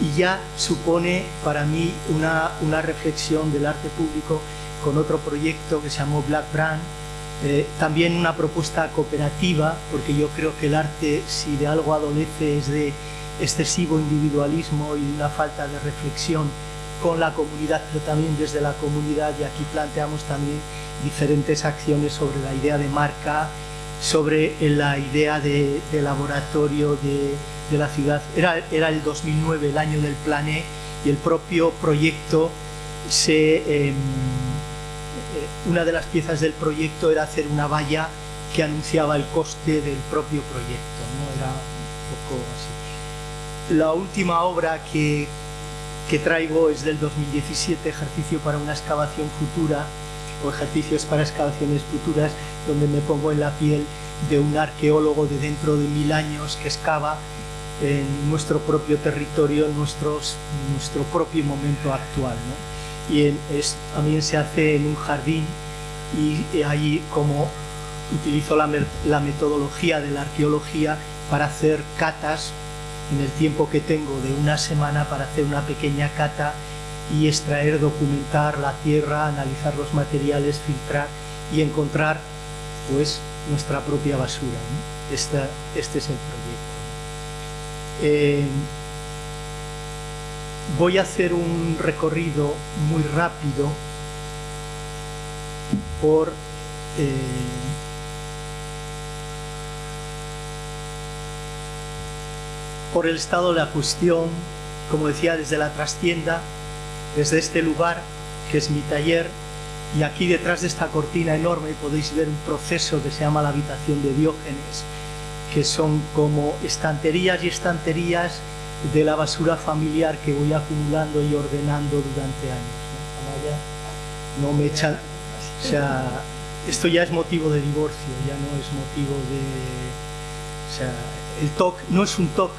Speaker 5: y ya supone para mí una, una reflexión del arte público con otro proyecto que se llamó Black Brand, eh, también una propuesta cooperativa, porque yo creo que el arte, si de algo adolece, es de excesivo individualismo y una falta de reflexión con la comunidad, pero también desde la comunidad, y aquí planteamos también diferentes acciones sobre la idea de marca, sobre la idea de, de laboratorio de, de, la ciudad. Era, era el 2009, el año del plané, y el propio proyecto se... Eh, una de las piezas del proyecto era hacer una valla que anunciaba el coste del propio proyecto, ¿no? Era. La última obra que, que traigo es del 2017, Ejercicio para una excavación futura, o Ejercicios para excavaciones futuras, donde me pongo en la piel de un arqueólogo de dentro de mil años que excava en nuestro propio territorio, en nuestro propio momento actual. ¿no? y en, es, también se hace en un jardín y ahí como utilizo la, la, metodología de la arqueología para hacer catas en el tiempo que tengo de una semana para hacer una pequeña cata y extraer, documentar la tierra, analizar los materiales, filtrar y encontrar pues nuestra propia basura. ¿no? Esta, este es el proyecto. Eh, voy a hacer un recorrido muy rápido por eh, por el estado de la cuestión, como decía, desde la trastienda, desde este lugar que es mi taller, y aquí detrás de esta cortina enorme podéis ver un proceso que se llama la habitación de Diógenes, que son como estanterías y estanterías de la basura familiar que voy acumulando y ordenando durante años. ¿no? no me echan, o sea, esto ya es motivo de divorcio, ya no es motivo de, o sea, el TOC no es un TOC,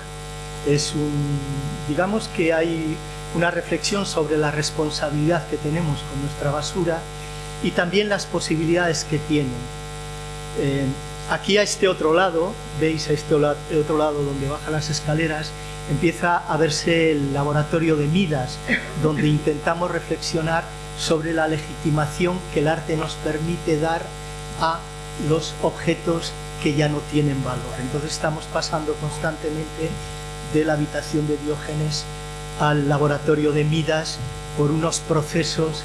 Speaker 5: es un, digamos que hay una reflexión sobre la responsabilidad que tenemos con nuestra basura y también las posibilidades que tienen. Eh, aquí a este otro lado, veis a este otro lado donde bajan las escaleras, empieza a verse el laboratorio de Midas, donde intentamos reflexionar sobre la legitimación que el arte nos permite dar a los objetos que ya no tienen valor. Entonces estamos pasando constantemente de la habitación de Diógenes al laboratorio de Midas por unos procesos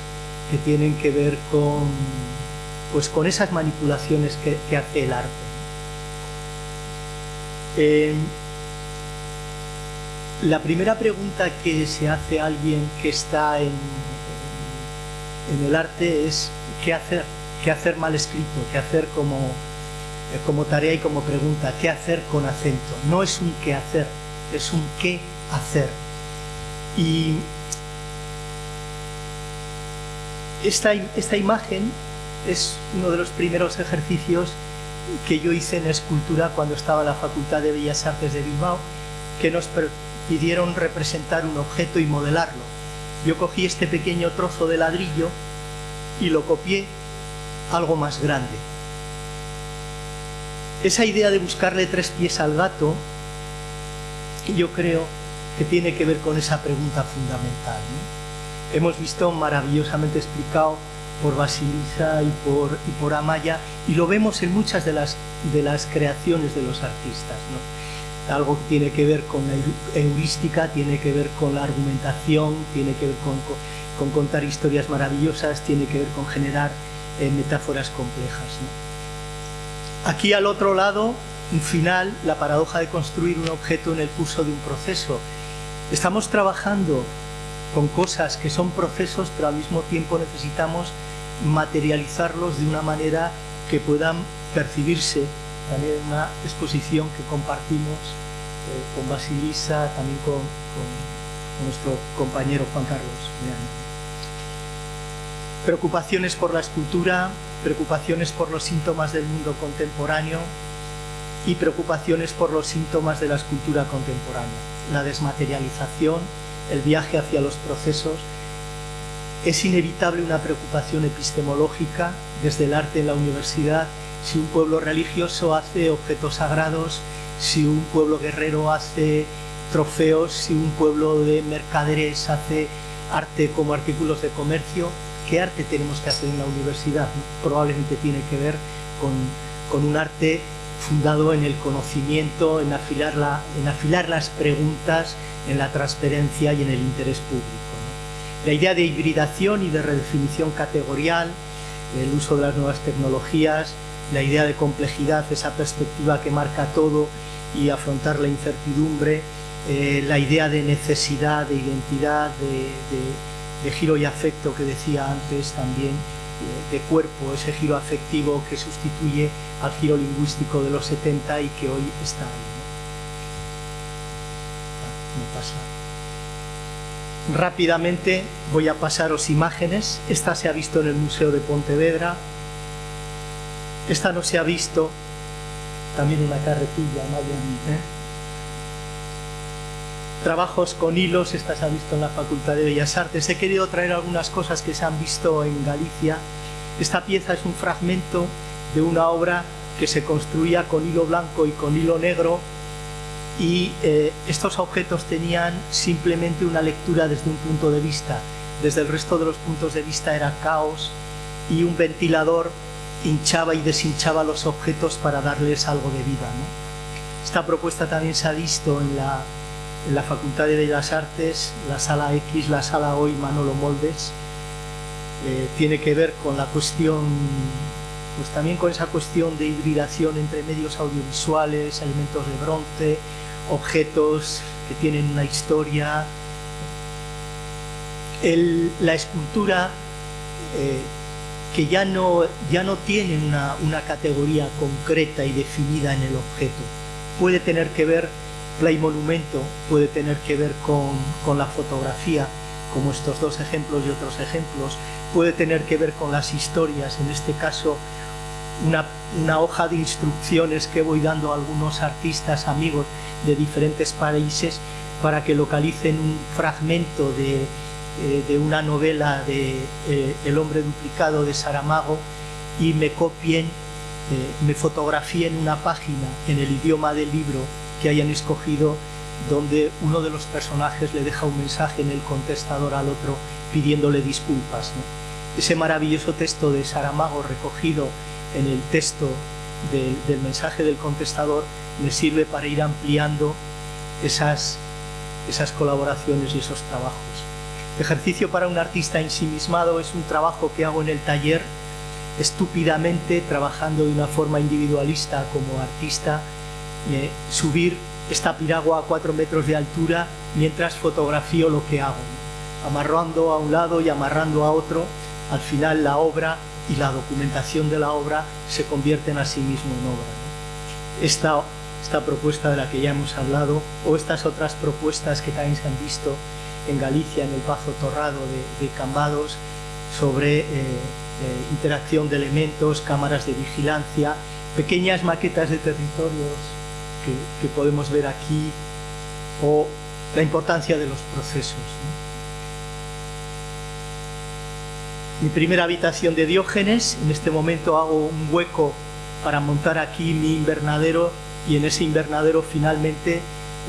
Speaker 5: que tienen que ver con, pues con esas manipulaciones que, hace el arte. Eh, la primera pregunta que se hace a alguien que está en, en el arte es ¿qué hacer? ¿Qué hacer mal escrito? ¿Qué hacer como, eh, como tarea y como pregunta? ¿Qué hacer con acento? No es un qué hacer, es un qué hacer. Y esta, esta imagen es uno de los primeros ejercicios que yo hice en escultura cuando estaba en la Facultad de Bellas Artes de Bilbao, que nos pidieron representar un objeto y modelarlo. Yo cogí este pequeño trozo de ladrillo y lo copié algo más grande. Esa idea de buscarle tres pies al gato, yo creo que tiene que ver con esa pregunta fundamental. Hemos visto maravillosamente explicado por Basilisa y por, Amaya, y lo vemos en muchas de las, de las creaciones de los artistas. Algo que tiene que ver con la heurística, tiene que ver con la argumentación, tiene que ver con, con, con contar historias maravillosas, tiene que ver con generar eh, metáforas complejas. Aquí al otro lado, un final, la paradoja de construir un objeto en el curso de un proceso. Estamos trabajando con cosas que son procesos, pero al mismo tiempo necesitamos materializarlos de una manera que puedan percibirse también en una exposición que compartimos eh, con Basilisa, también con, con, nuestro compañero Juan Carlos. Preocupaciones por la escultura, preocupaciones por los síntomas del mundo contemporáneo y preocupaciones por los síntomas de la escultura contemporánea. La desmaterialización, el viaje hacia los procesos, es inevitable una preocupación epistemológica desde el arte en la universidad, si un pueblo religioso hace objetos sagrados, si un pueblo guerrero hace trofeos, si un pueblo de mercaderes hace arte como artículos de comercio, ¿qué arte tenemos que hacer en la universidad? Probablemente tiene que ver con, un arte fundado en el conocimiento, en afilar, la, en afilar las preguntas, en la transparencia y en el interés público. La idea de hibridación y de redefinición categorial, el uso de las nuevas tecnologías, la idea de complejidad, esa perspectiva que marca todo y afrontar la incertidumbre, eh, la idea de necesidad, de identidad, de, giro y afecto que decía antes también, eh, de cuerpo, ese giro afectivo que sustituye al giro lingüístico de los 70 y que hoy está ahí. ¿no? Pasa. Rápidamente voy a pasaros imágenes. Esta se ha visto en el Museo de Pontevedra. Esta no se ha visto. También una carretilla, ¿eh? Trabajos con hilos, esta se ha visto en la Facultad de Bellas Artes. He querido traer algunas cosas que se han visto en Galicia. Esta pieza es un fragmento de una obra que se construía con hilo blanco y con hilo negro y eh, estos objetos tenían simplemente una lectura desde un punto de vista. Desde el resto de los puntos de vista era caos y un ventilador hinchaba y deshinchaba los objetos para darles algo de vida. Esta propuesta también se ha visto en la, en la Facultad de Bellas Artes, la sala X, la sala hoy Manolo Moldes. Eh, tiene que ver con la cuestión pues también con esa cuestión de hibridación entre medios audiovisuales, elementos de bronce, objetos que tienen una historia. La escultura eh, que ya no, ya no tiene una, una, categoría concreta y definida en el objeto. Puede tener que ver, play monumento, puede tener que ver con, con la fotografía, como estos dos ejemplos y otros ejemplos, puede tener que ver con las historias, en este caso una, hoja de instrucciones que voy dando a algunos artistas amigos de diferentes países para que localicen un fragmento de, eh, de una novela de eh, El hombre duplicado de Saramago y me copien, eh, me fotografíen una página en el idioma del libro que hayan escogido donde uno de los personajes le deja un mensaje en el contestador al otro pidiéndole disculpas. Ese maravilloso texto de Saramago recogido en el texto del, mensaje del contestador me sirve para ir ampliando esas, esas colaboraciones y esos trabajos. Ejercicio para un artista ensimismado es un trabajo que hago en el taller estúpidamente, trabajando de una forma individualista como artista, eh, subir esta piragua a cuatro metros de altura mientras fotografío lo que hago, amarrando a un lado y amarrando a otro, al final la obra y la documentación de la obra se convierten a sí mismo en obra. Esta, esta propuesta de la que ya hemos hablado o estas otras propuestas que también se han visto en Galicia, en el Pazo Torrado de, de Cambados, sobre eh, eh, interacción de elementos, cámaras de vigilancia, pequeñas maquetas de territorios que, que podemos ver aquí o la importancia de los procesos. ¿no? Mi primera habitación de Diógenes, en este momento hago un hueco para montar aquí mi invernadero y en ese invernadero finalmente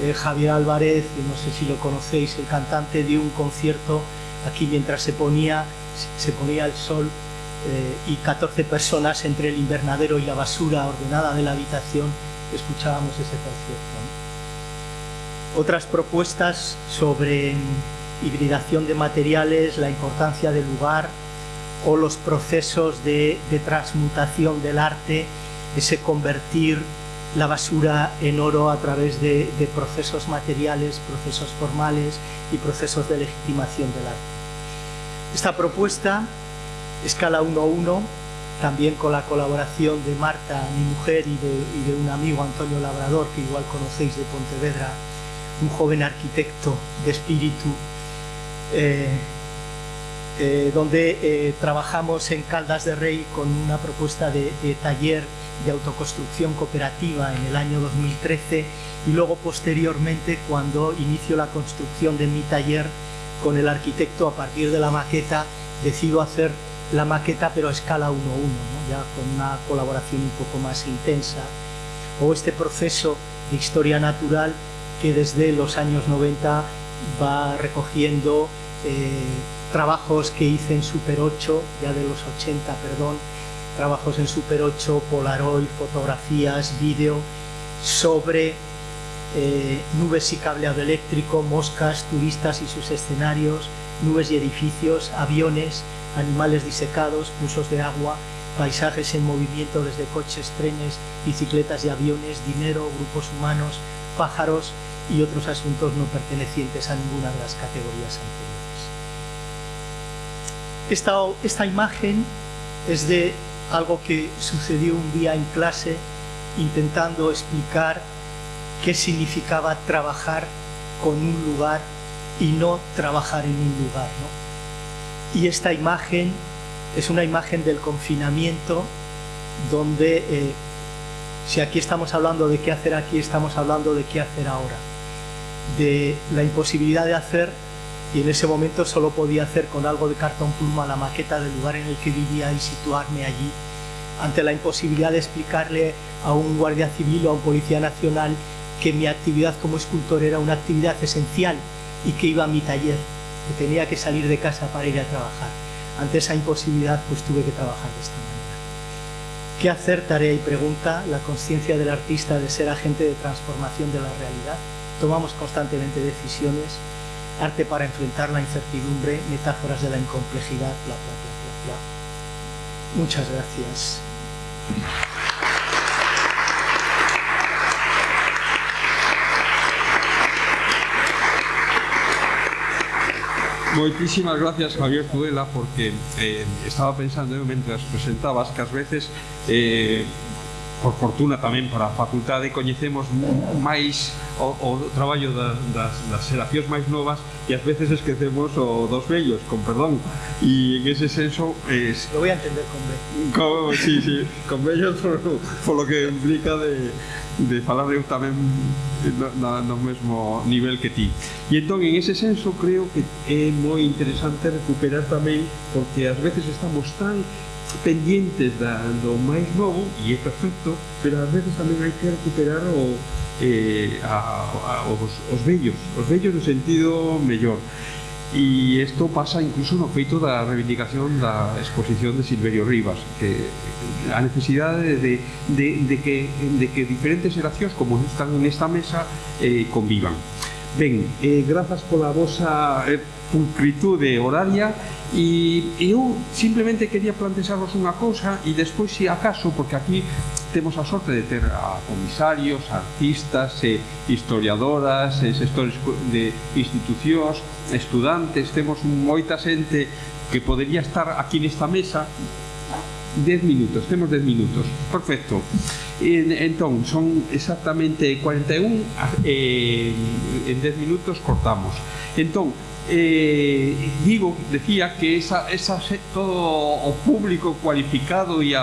Speaker 5: eh, Javier Álvarez, no sé si lo conocéis, el cantante dio un concierto aquí mientras se ponía, se ponía el sol eh, y 14 personas entre el invernadero y la basura ordenada de la habitación escuchábamos ese concierto. Otras propuestas sobre hibridación de materiales, la importancia del lugar o los procesos de, transmutación del arte, ese convertir la basura en oro a través de, procesos materiales, procesos formales y procesos de legitimación del arte. Esta propuesta, escala 1-1, también con la colaboración de Marta, mi mujer, y de, y de, un amigo, Antonio Labrador, que igual conocéis de Pontevedra, un joven arquitecto de espíritu, eh, eh, donde eh, trabajamos en Caldas de Rey con una propuesta de, taller de autoconstrucción cooperativa en el año 2013 y luego posteriormente cuando inicio la construcción de mi taller con el arquitecto a partir de la maqueta decido hacer la maqueta pero a escala 1-1 ¿no? ya con una colaboración un poco más intensa o este proceso de historia natural que desde los años 90 va recogiendo eh, trabajos que hice en Super 8 ya de los 80 perdón trabajos en Super 8, Polaroid, fotografías, vídeo sobre eh, nubes y cableado eléctrico, moscas, turistas y sus escenarios, nubes y edificios, aviones, animales disecados, cursos de agua, paisajes en movimiento desde coches, trenes, bicicletas y aviones, dinero, grupos humanos, pájaros y otros asuntos no pertenecientes a ninguna de las categorías anteriores. Esta, imagen es de algo que sucedió un día en clase intentando explicar qué significaba trabajar con un lugar y no trabajar en un lugar. Y esta imagen es una imagen del confinamiento donde eh, si aquí estamos hablando de qué hacer aquí, estamos hablando de qué hacer ahora. De la imposibilidad de hacer y en ese momento solo podía hacer con algo de cartón pluma la maqueta del lugar en el que vivía y situarme allí ante la imposibilidad de explicarle a un guardia civil o a un policía nacional que mi actividad como escultor era una actividad esencial y que iba a mi taller, que tenía que salir de casa para ir a trabajar. Ante esa imposibilidad pues tuve que trabajar de esta manera. ¿Qué hacer? Tarea y pregunta, la conciencia del artista de ser agente de transformación de la realidad. Tomamos constantemente decisiones, arte para enfrentar la incertidumbre, metáforas de la incomplejidad, bla, bla, bla, bla, bla. Muchas gracias.
Speaker 2: Moitísimas gracias Javier Tudela porque eh, estaba pensando eu mentras presentabas que ás veces eh, por fortuna tamén para a facultade coñecemos máis o, o traballo da, das, das xeracións máis novas e ás veces esquecemos o dos vellos, con perdón. E en ese senso es,
Speaker 5: lo voy a entender con vellos
Speaker 2: con, sí, sí, con vellos por, por lo que implica de, de falar eu tamén no, no mesmo nivel que ti. E entón en ese senso creo que é moi interesante recuperar tamén porque ás veces estamos tan pendientes da, do máis novo e é perfecto, pero ás veces tamén hai que recuperar o, eh, a, a, os, os vellos, os vellos no sentido mellor. E isto pasa incluso no feito da reivindicación da exposición de Silverio Rivas, que a necesidade de, de, de, que, de que diferentes xeracións como están nesta mesa eh, convivan. Ben, eh, grazas pola vosa eh, pulcritude horaria e eu simplemente quería plantexarvos unha cousa e despois se acaso, porque aquí temos a sorte de ter a comisarios, artistas, e historiadoras, e sectores de institucións, estudantes, temos moita xente que podería estar aquí nesta mesa 10 minutos, temos 10 minutos, perfecto. En, entón, son exactamente 41, eh, en 10 minutos cortamos. Entón, eh, digo, decía que esa, esa todo público cualificado e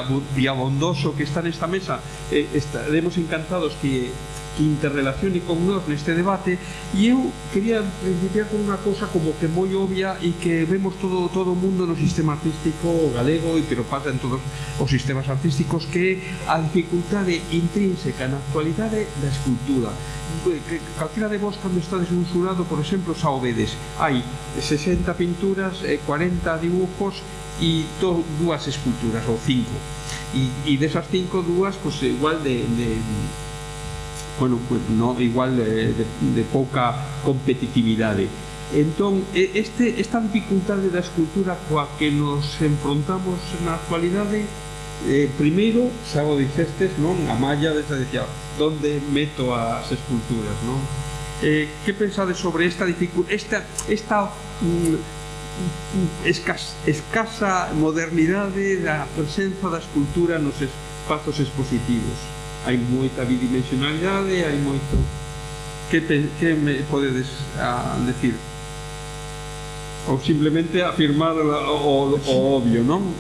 Speaker 2: abondoso que está nesta mesa eh, estaremos encantados que que interrelacione con nós neste debate e eu quería principiar con unha cousa como que moi obvia e que vemos todo todo o mundo no sistema artístico galego e pero pasa en todos os sistemas artísticos que a dificultade intrínseca na actualidade da escultura. Eh, que calquera de vos cando estades nun xurado, por exemplo, xa o vedes. Hai 60 pinturas eh, 40 dibujos e to, dúas esculturas ou cinco. E, e desas cinco dúas, pois igual de, de bueno, pues no, igual de, de, de pouca competitividade. Entón, este, esta dificultade da escultura coa que nos enfrontamos na actualidade, eh, primeiro, xa o dixestes, non? A malla desa dicía, onde meto as esculturas, non? Eh, que pensades sobre esta dificultade, esta, esta mm, escasa, escasa modernidade da presenza da escultura nos espazos expositivos? hai moita bidimensionalidade, hai moito... Que, te, que me podedes a, decir? Ou simplemente afirmar o, o, o obvio, non?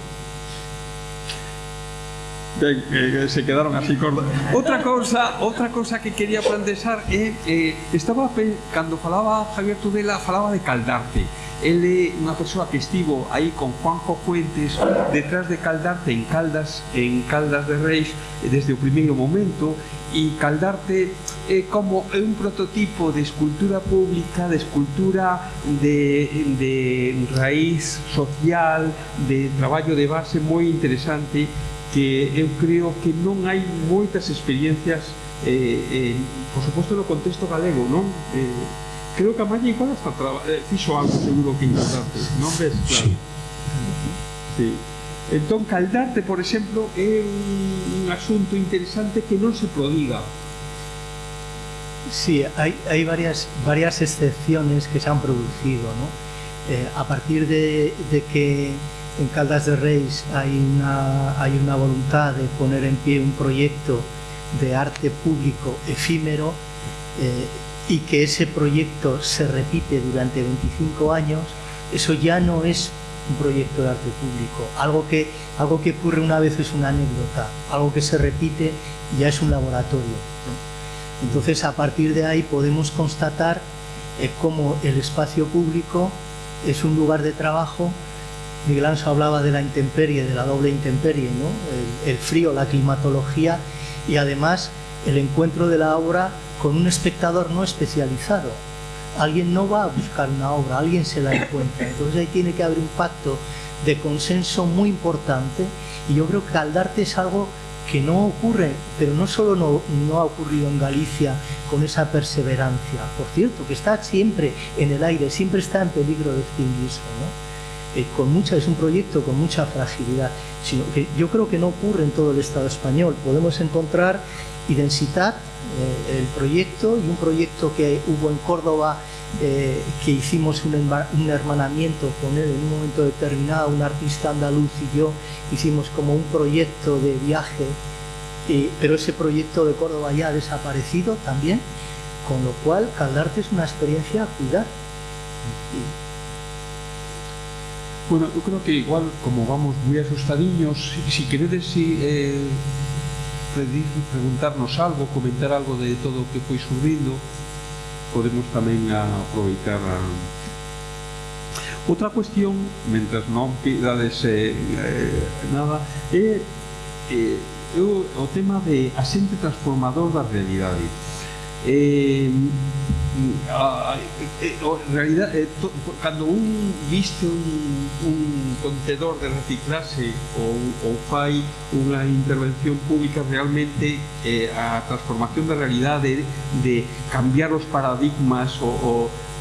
Speaker 2: se quedaron así cortos. Outra cousa, outra cousa que quería plantexar é eh, eh, estaba cando falaba Javier Tudela falaba de Caldarte. Ele é unha persoa que estivo aí con Juanjo Fuentes detrás de Caldarte en Caldas, en Caldas de Reis desde o primeiro momento e Caldarte é como é un prototipo de escultura pública, de escultura de, de raíz social, de traballo de base moi interesante que eu creo que non hai moitas experiencias eh, eh, por suposto no contexto galego non eh, creo que a Malla igual hasta eh, fixo algo seguro que importante non ves? Claro. Sí. sí. entón Caldarte por exemplo é un, un asunto interesante que non se prodiga
Speaker 5: Sí, hai, hai varias, varias excepciones que se han producido, ¿no? Eh, a partir de, de que en Caldas de Reis hai unha voluntad de poner en pie un proyecto de arte público efímero, eh, y que ese proyecto se repite durante 25 años, eso ya no es un proyecto de arte público. Algo que, algo que ocurre una vez es una anécdota, algo que se repite ya es un laboratorio. Entonces, a partir de ahí podemos constatar eh, cómo el espacio público es un lugar de trabajo. Miguel Anso hablaba de la intemperie, de la doble intemperie, ¿no? el, frío, la climatología y además el encuentro de la obra con un espectador no especializado. Alguien no va a buscar una obra, alguien se la encuentra. Entonces ahí tiene que haber un pacto de consenso muy importante y yo creo que Caldarte es algo que no ocurre, pero no solo no, no, ha ocurrido en Galicia con esa perseverancia, por cierto, que está siempre en el aire, siempre está en peligro de extinguirse, ¿no? Eh, es un proyecto con mucha fragilidad, sino que yo creo que no ocurre en todo el Estado español. Podemos encontrar Identitat, eh, el proyecto, y un proyecto que hubo en Córdoba eh, que hicimos un, hermanamiento con él en un momento determinado, un artista andaluz y yo hicimos como un proyecto de viaje, pero ese proyecto de Córdoba ya ha desaparecido también, con lo cual Caldarte es una experiencia a cuidar.
Speaker 2: Bueno, eu creo que igual, como vamos moi asustadiños, si, si queredes si, eh, predir, preguntarnos algo, comentar algo de todo o que foi subindo, podemos tamén aproveitar a... Outra cuestión, mentras non pidades eh, eh, nada, é eh, eu, o tema de asente transformador da realidade. Eh, Ah, ah, eh, eh, oh, en realidad eh, cando un viste un, un contedor de reciclase ou, ou fai unha intervención pública realmente eh, a transformación da realidade de cambiar os paradigmas o, o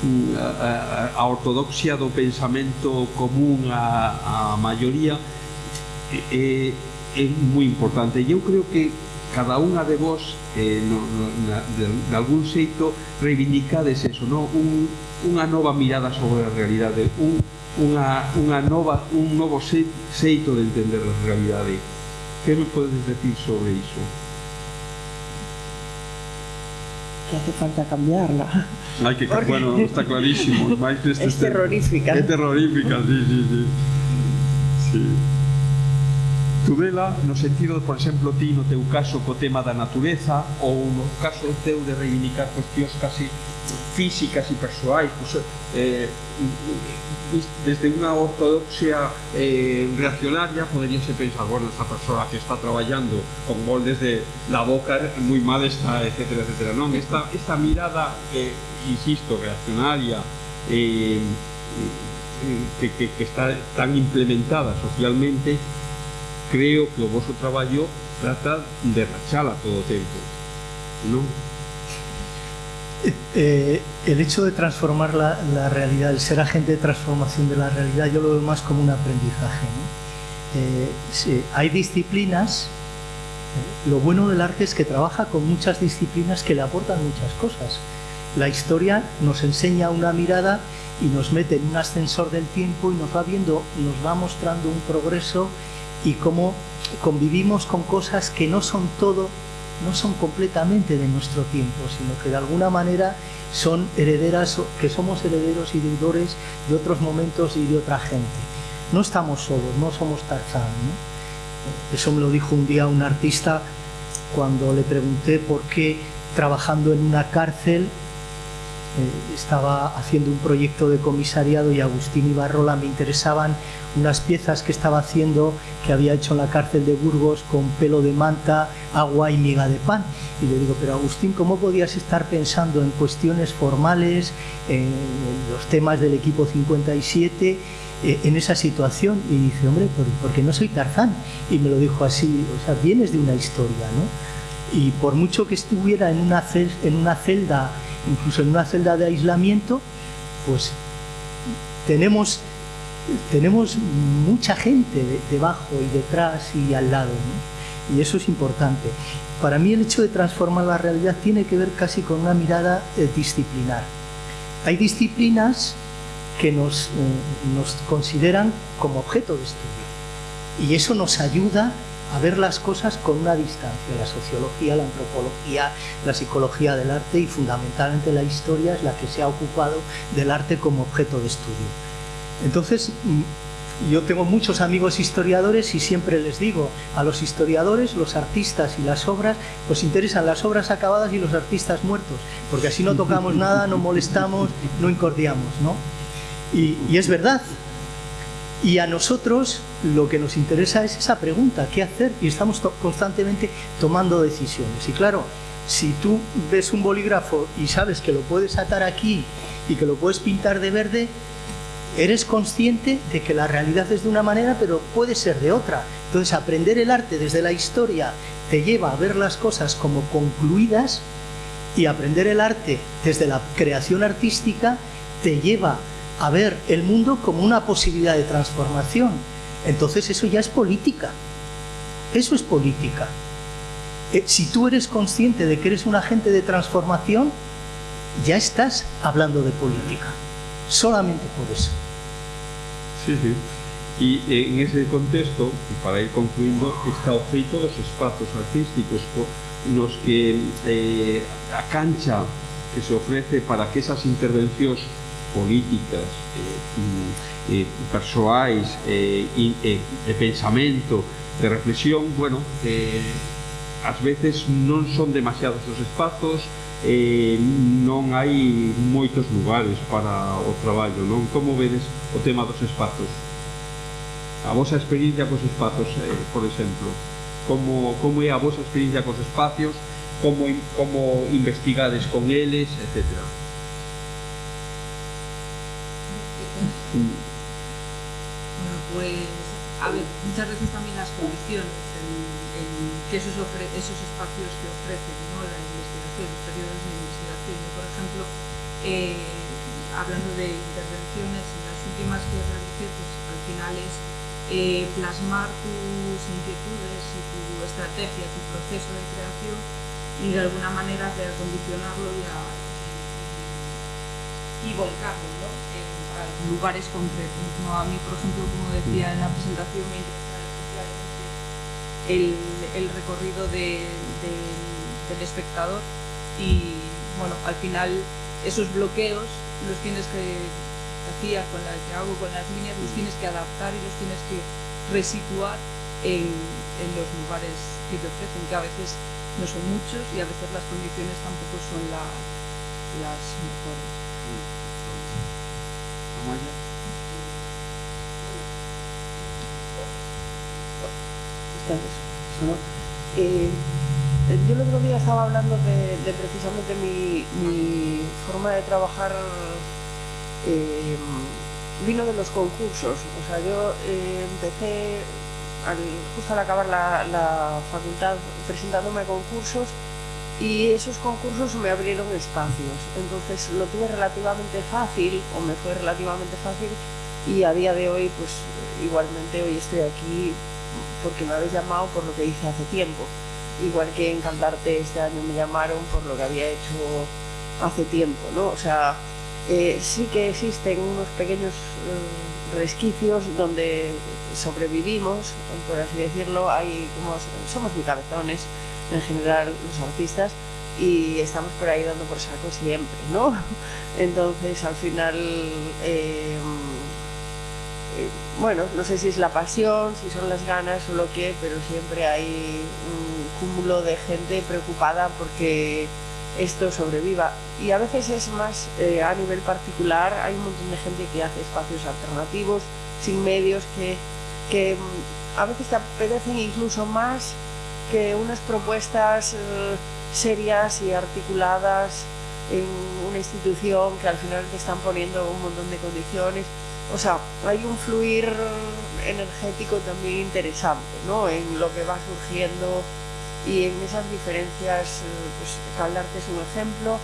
Speaker 2: mm, a, a ortodoxia do pensamento común a, a maioría é, é moi importante. E eu creo que cada unha de vos eh, no, no, na, de, de algún xeito reivindicades eso, no? un, unha nova mirada sobre a realidade, un, unha, unha nova, un novo xeito de entender a realidade. Que me podes decir sobre iso?
Speaker 6: Que hace falta cambiarla.
Speaker 2: Hai que, Porque... bueno, está clarísimo.
Speaker 6: Es terrorífica.
Speaker 2: É terrorífica, sí, sí, sí. Sí. Tubela no sentido, por exemplo, ti no teu caso co tema da natureza ou no caso teu de reivindicar cuestións casi físicas e persoais pues, eh, desde unha ortodoxia eh, reaccionaria poderíase pensar bueno, esta persoa que está traballando con moldes de la boca moi mal está, etc, etc non, esta, esta mirada eh, insisto, reaccionaria eh, eh, que, que, que está tan implementada socialmente creo que o vosso traballo trata de rachala todo o tempo non?
Speaker 5: Eh, el hecho de transformar la, realidad, el ser agente de transformación de la realidad, yo lo veo más como un aprendizaje. Eh, hay disciplinas, eh, lo bueno del arte es que trabaja con muchas disciplinas que le aportan muchas cosas. La historia nos enseña una mirada y nos mete en un ascensor del tiempo y nos va viendo, nos va mostrando un progreso y cómo convivimos con cosas que no son todo, no son completamente de nuestro tiempo, sino que de alguna manera son herederas, que somos herederos y deudores de otros momentos y de otra gente. No estamos solos, no somos Tarzán. ¿no? Eso me lo dijo un día un artista cuando le pregunté por qué trabajando en una cárcel eh, estaba haciendo un proyecto de comisariado y Agustín Ibarrola me interesaban unas piezas que estaba haciendo que había hecho en la cárcel de Burgos con pelo de manta, agua y miga de pan. Y le digo, pero Agustín, ¿cómo podías estar pensando en cuestiones formales, en los temas del equipo 57, eh, en esa situación? Y dice, hombre, porque no soy Tarzán. Y me lo dijo así, o sea, vienes de una historia, ¿no? Y por mucho que estuviera en una, en una celda incluso en una celda de aislamiento, pues tenemos, tenemos mucha gente debajo y detrás y al lado, y eso es importante. Para mí el hecho de transformar la realidad tiene que ver casi con una mirada eh, disciplinar. Hay disciplinas que nos, eh, nos consideran como objeto de estudio y eso nos ayuda a ver las cosas con una distancia. La sociología, la antropología, la psicología del arte y fundamentalmente la historia es la que se ha ocupado del arte como objeto de estudio. Entonces, mm, yo tengo muchos amigos historiadores y siempre les digo a los historiadores, los artistas y las obras, pues interesan las obras acabadas y los artistas muertos, porque así no tocamos nada, no molestamos, no incordiamos, ¿no? Y es verdad, y a nosotros lo que nos interesa es esa pregunta, ¿qué hacer? Y estamos constantemente tomando decisiones. Y claro, si tú ves un bolígrafo y sabes que lo puedes atar aquí y que lo puedes pintar de verde, eres consciente de que la realidad es de una manera, pero puede ser de otra. Entonces, aprender el arte desde la historia te lleva a ver las cosas como concluidas y aprender el arte desde la creación artística te lleva a ver el mundo como una posibilidad de transformación. Entonces eso ya es política. Eso es política. Eh, si tú eres consciente de que eres un agente de transformación, ya estás hablando de política. Solamente por eso.
Speaker 2: Sí, sí. Y en ese contexto, para ir concluyendo, está o feito dos espazos artísticos nos que eh, a cancha que se ofrece para que esas intervencións políticas eh, mm, eh, persoais eh, e, eh, de pensamento, de reflexión, bueno, eh, ás veces non son demasiados os espazos, eh, non hai moitos lugares para o traballo, non? Como vedes o tema dos espazos? A vosa experiencia cos espazos, eh, por exemplo, como, como é a vosa experiencia cos espacios, como, como investigades con eles, etcétera.
Speaker 3: Bueno, pues, a ver, muchas veces también las condiciones, en, que esos, esos espacios que ofrecen ¿no? la investigación, los periodos de investigación. Yo, por ejemplo, eh, hablando de intervenciones, en las últimas que realicé, pues al final es eh, plasmar tus inquietudes y tu estrategia, tu proceso de creación y de alguna manera de acondicionarlo y, y, volcarlo ¿no? Lugares concretos. ¿no? A mí, por ejemplo, como decía en la presentación, me interesa especialmente el, el recorrido de, de, del espectador y bueno, al final esos bloqueos los tienes que hacía con la que hago con las líneas los tienes que adaptar y los tienes que resituar en, en los lugares que te ofrecen que a veces no son muchos y a veces las condiciones tampoco son las, las mejores.
Speaker 4: Eh, yo el otro día estaba hablando de, precisamente mi, forma de trabajar eh, vino de los concursos. O sea, yo eh, empecé justo al acabar la, la, facultad presentándome a concursos y esos concursos me abrieron espacios. Entonces lo tuve relativamente fácil, o me fue relativamente fácil, y a día de hoy, pues igualmente hoy estoy aquí porque me habéis llamado por lo que hice hace tiempo. Igual que en Cantarte este año me llamaron por lo que había hecho hace tiempo, ¿no? O sea, eh, sí que existen unos pequeños eh, resquicios donde sobrevivimos, por así decirlo, hay como somos muy cabezones en general los artistas y estamos por ahí dando por saco siempre, ¿no? Entonces al final eh, eh, bueno, no sé si es la pasión, si son las ganas o lo que, pero siempre hay un cúmulo de gente preocupada porque esto sobreviva. Y a veces es más eh, a nivel particular, hay un montón de gente que hace espacios alternativos, sin medios, que, que mm, a veces te apetecen incluso más que unas propuestas eh, serias y articuladas en una institución que al final te están poniendo un montón de condiciones o sea, hay un fluir energético también interesante, ¿no? En lo que va surgiendo y en esas diferencias, eh, pues Caldarte es un ejemplo.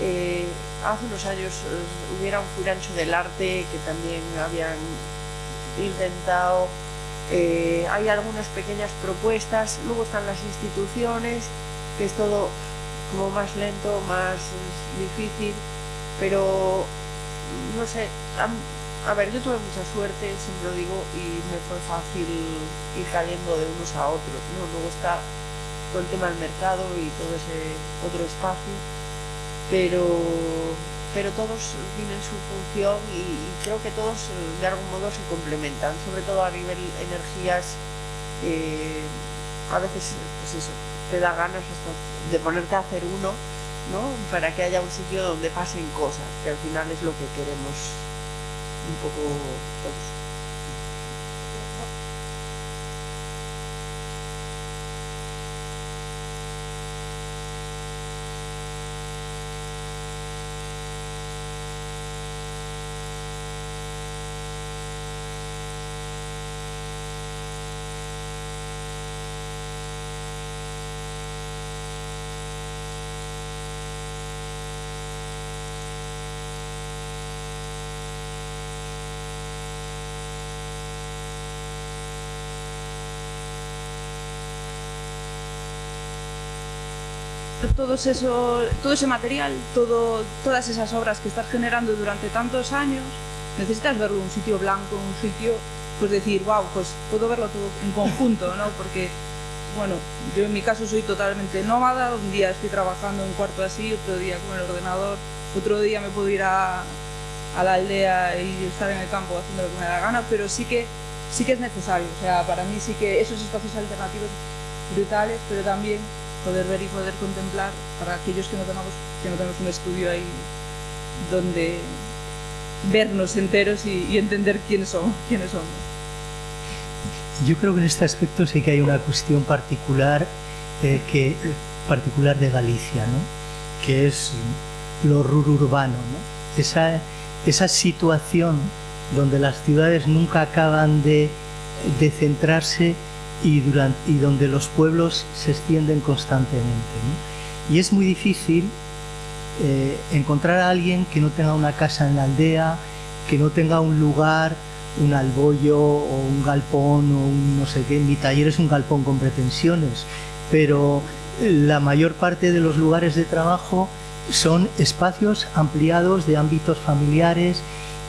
Speaker 4: Eh, hace unos años hubiera un furancho del arte que también habían intentado. Eh, hay algunas pequeñas propuestas, luego están las instituciones, que es todo como más lento, más difícil, pero no sé, a ver, yo tuve mucha suerte, siempre lo digo, y me fue fácil ir cayendo de unos a otros, ¿no? Luego está todo el tema del mercado y todo ese otro espacio, pero, pero todos tienen su función y, creo que todos de algún modo se complementan, sobre todo a nivel energías, eh, a veces, pues te da ganas hasta de ponerte a hacer uno, ¿no? Para que haya un sitio donde pasen cosas, que al final es lo que queremos un poco todos.
Speaker 3: Todos eso, todo ese material, todo, todas esas obras que estás generando durante tantos años, necesitas verlo en un sitio blanco, en un sitio, pues decir, wow, pues puedo verlo todo en conjunto, ¿no? Porque, bueno, yo en mi caso soy totalmente nómada, un día estoy trabajando en un cuarto así, otro día con el ordenador, otro día me puedo ir a, a la aldea y estar en el campo haciendo lo que me da gana, pero sí que, sí que es necesario, o sea, para mí sí que esos espacios alternativos brutales, pero también poder ver y poder contemplar para aquellos que no tenemos, que no tenemos un estudio ahí donde vernos enteros y, y entender quiénes somos, quiénes somos.
Speaker 5: Yo creo que en este aspecto sí que hay una cuestión particular eh, que particular de Galicia, ¿no? que es lo rururbano, ¿no? esa, esa situación donde las ciudades nunca acaban de, de centrarse y, donde los pueblos se extienden constantemente. Y es muy difícil eh, encontrar a alguien que no tenga una casa en la aldea, que no tenga un lugar, un albollo o un galpón o un no sé qué. Mi taller es un galpón con pretensiones, pero la mayor parte de los lugares de trabajo son espacios ampliados de ámbitos familiares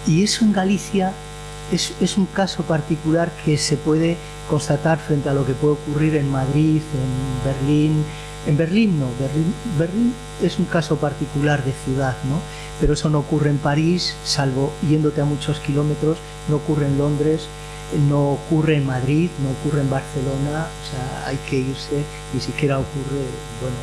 Speaker 5: y eso en Galicia es, un caso particular que se puede constatar frente a lo que puede ocurrir en Madrid, en Berlín. En Berlín no, Berlín, Berlín es un caso particular de ciudad, ¿no? pero eso no ocurre en París, salvo yéndote a muchos kilómetros, no ocurre en Londres, no ocurre en Madrid, no ocurre en Barcelona, o sea, hay que irse, ni siquiera ocurre, bueno,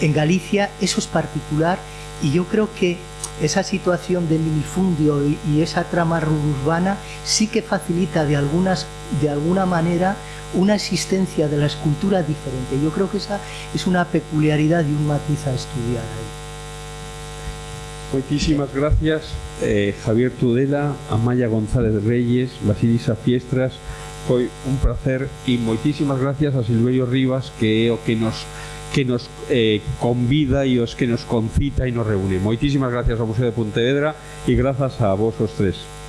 Speaker 5: en Galicia eso es particular y yo creo que esa situación de minifundio y, y esa trama urbana sí que facilita de, algunas, de alguna manera una existencia de la escultura diferente. Yo creo que esa es una peculiaridad y un matiz a estudiar ahí.
Speaker 2: Muchísimas gracias eh, Javier Tudela, Amaya González Reyes, Basilisa Fiestras foi un placer e moitísimas gracias a Silverio Rivas que o que nos que nos eh, convida e os que nos concita e nos reúne. Moitísimas gracias ao Museo de Pontevedra e grazas a vos os tres.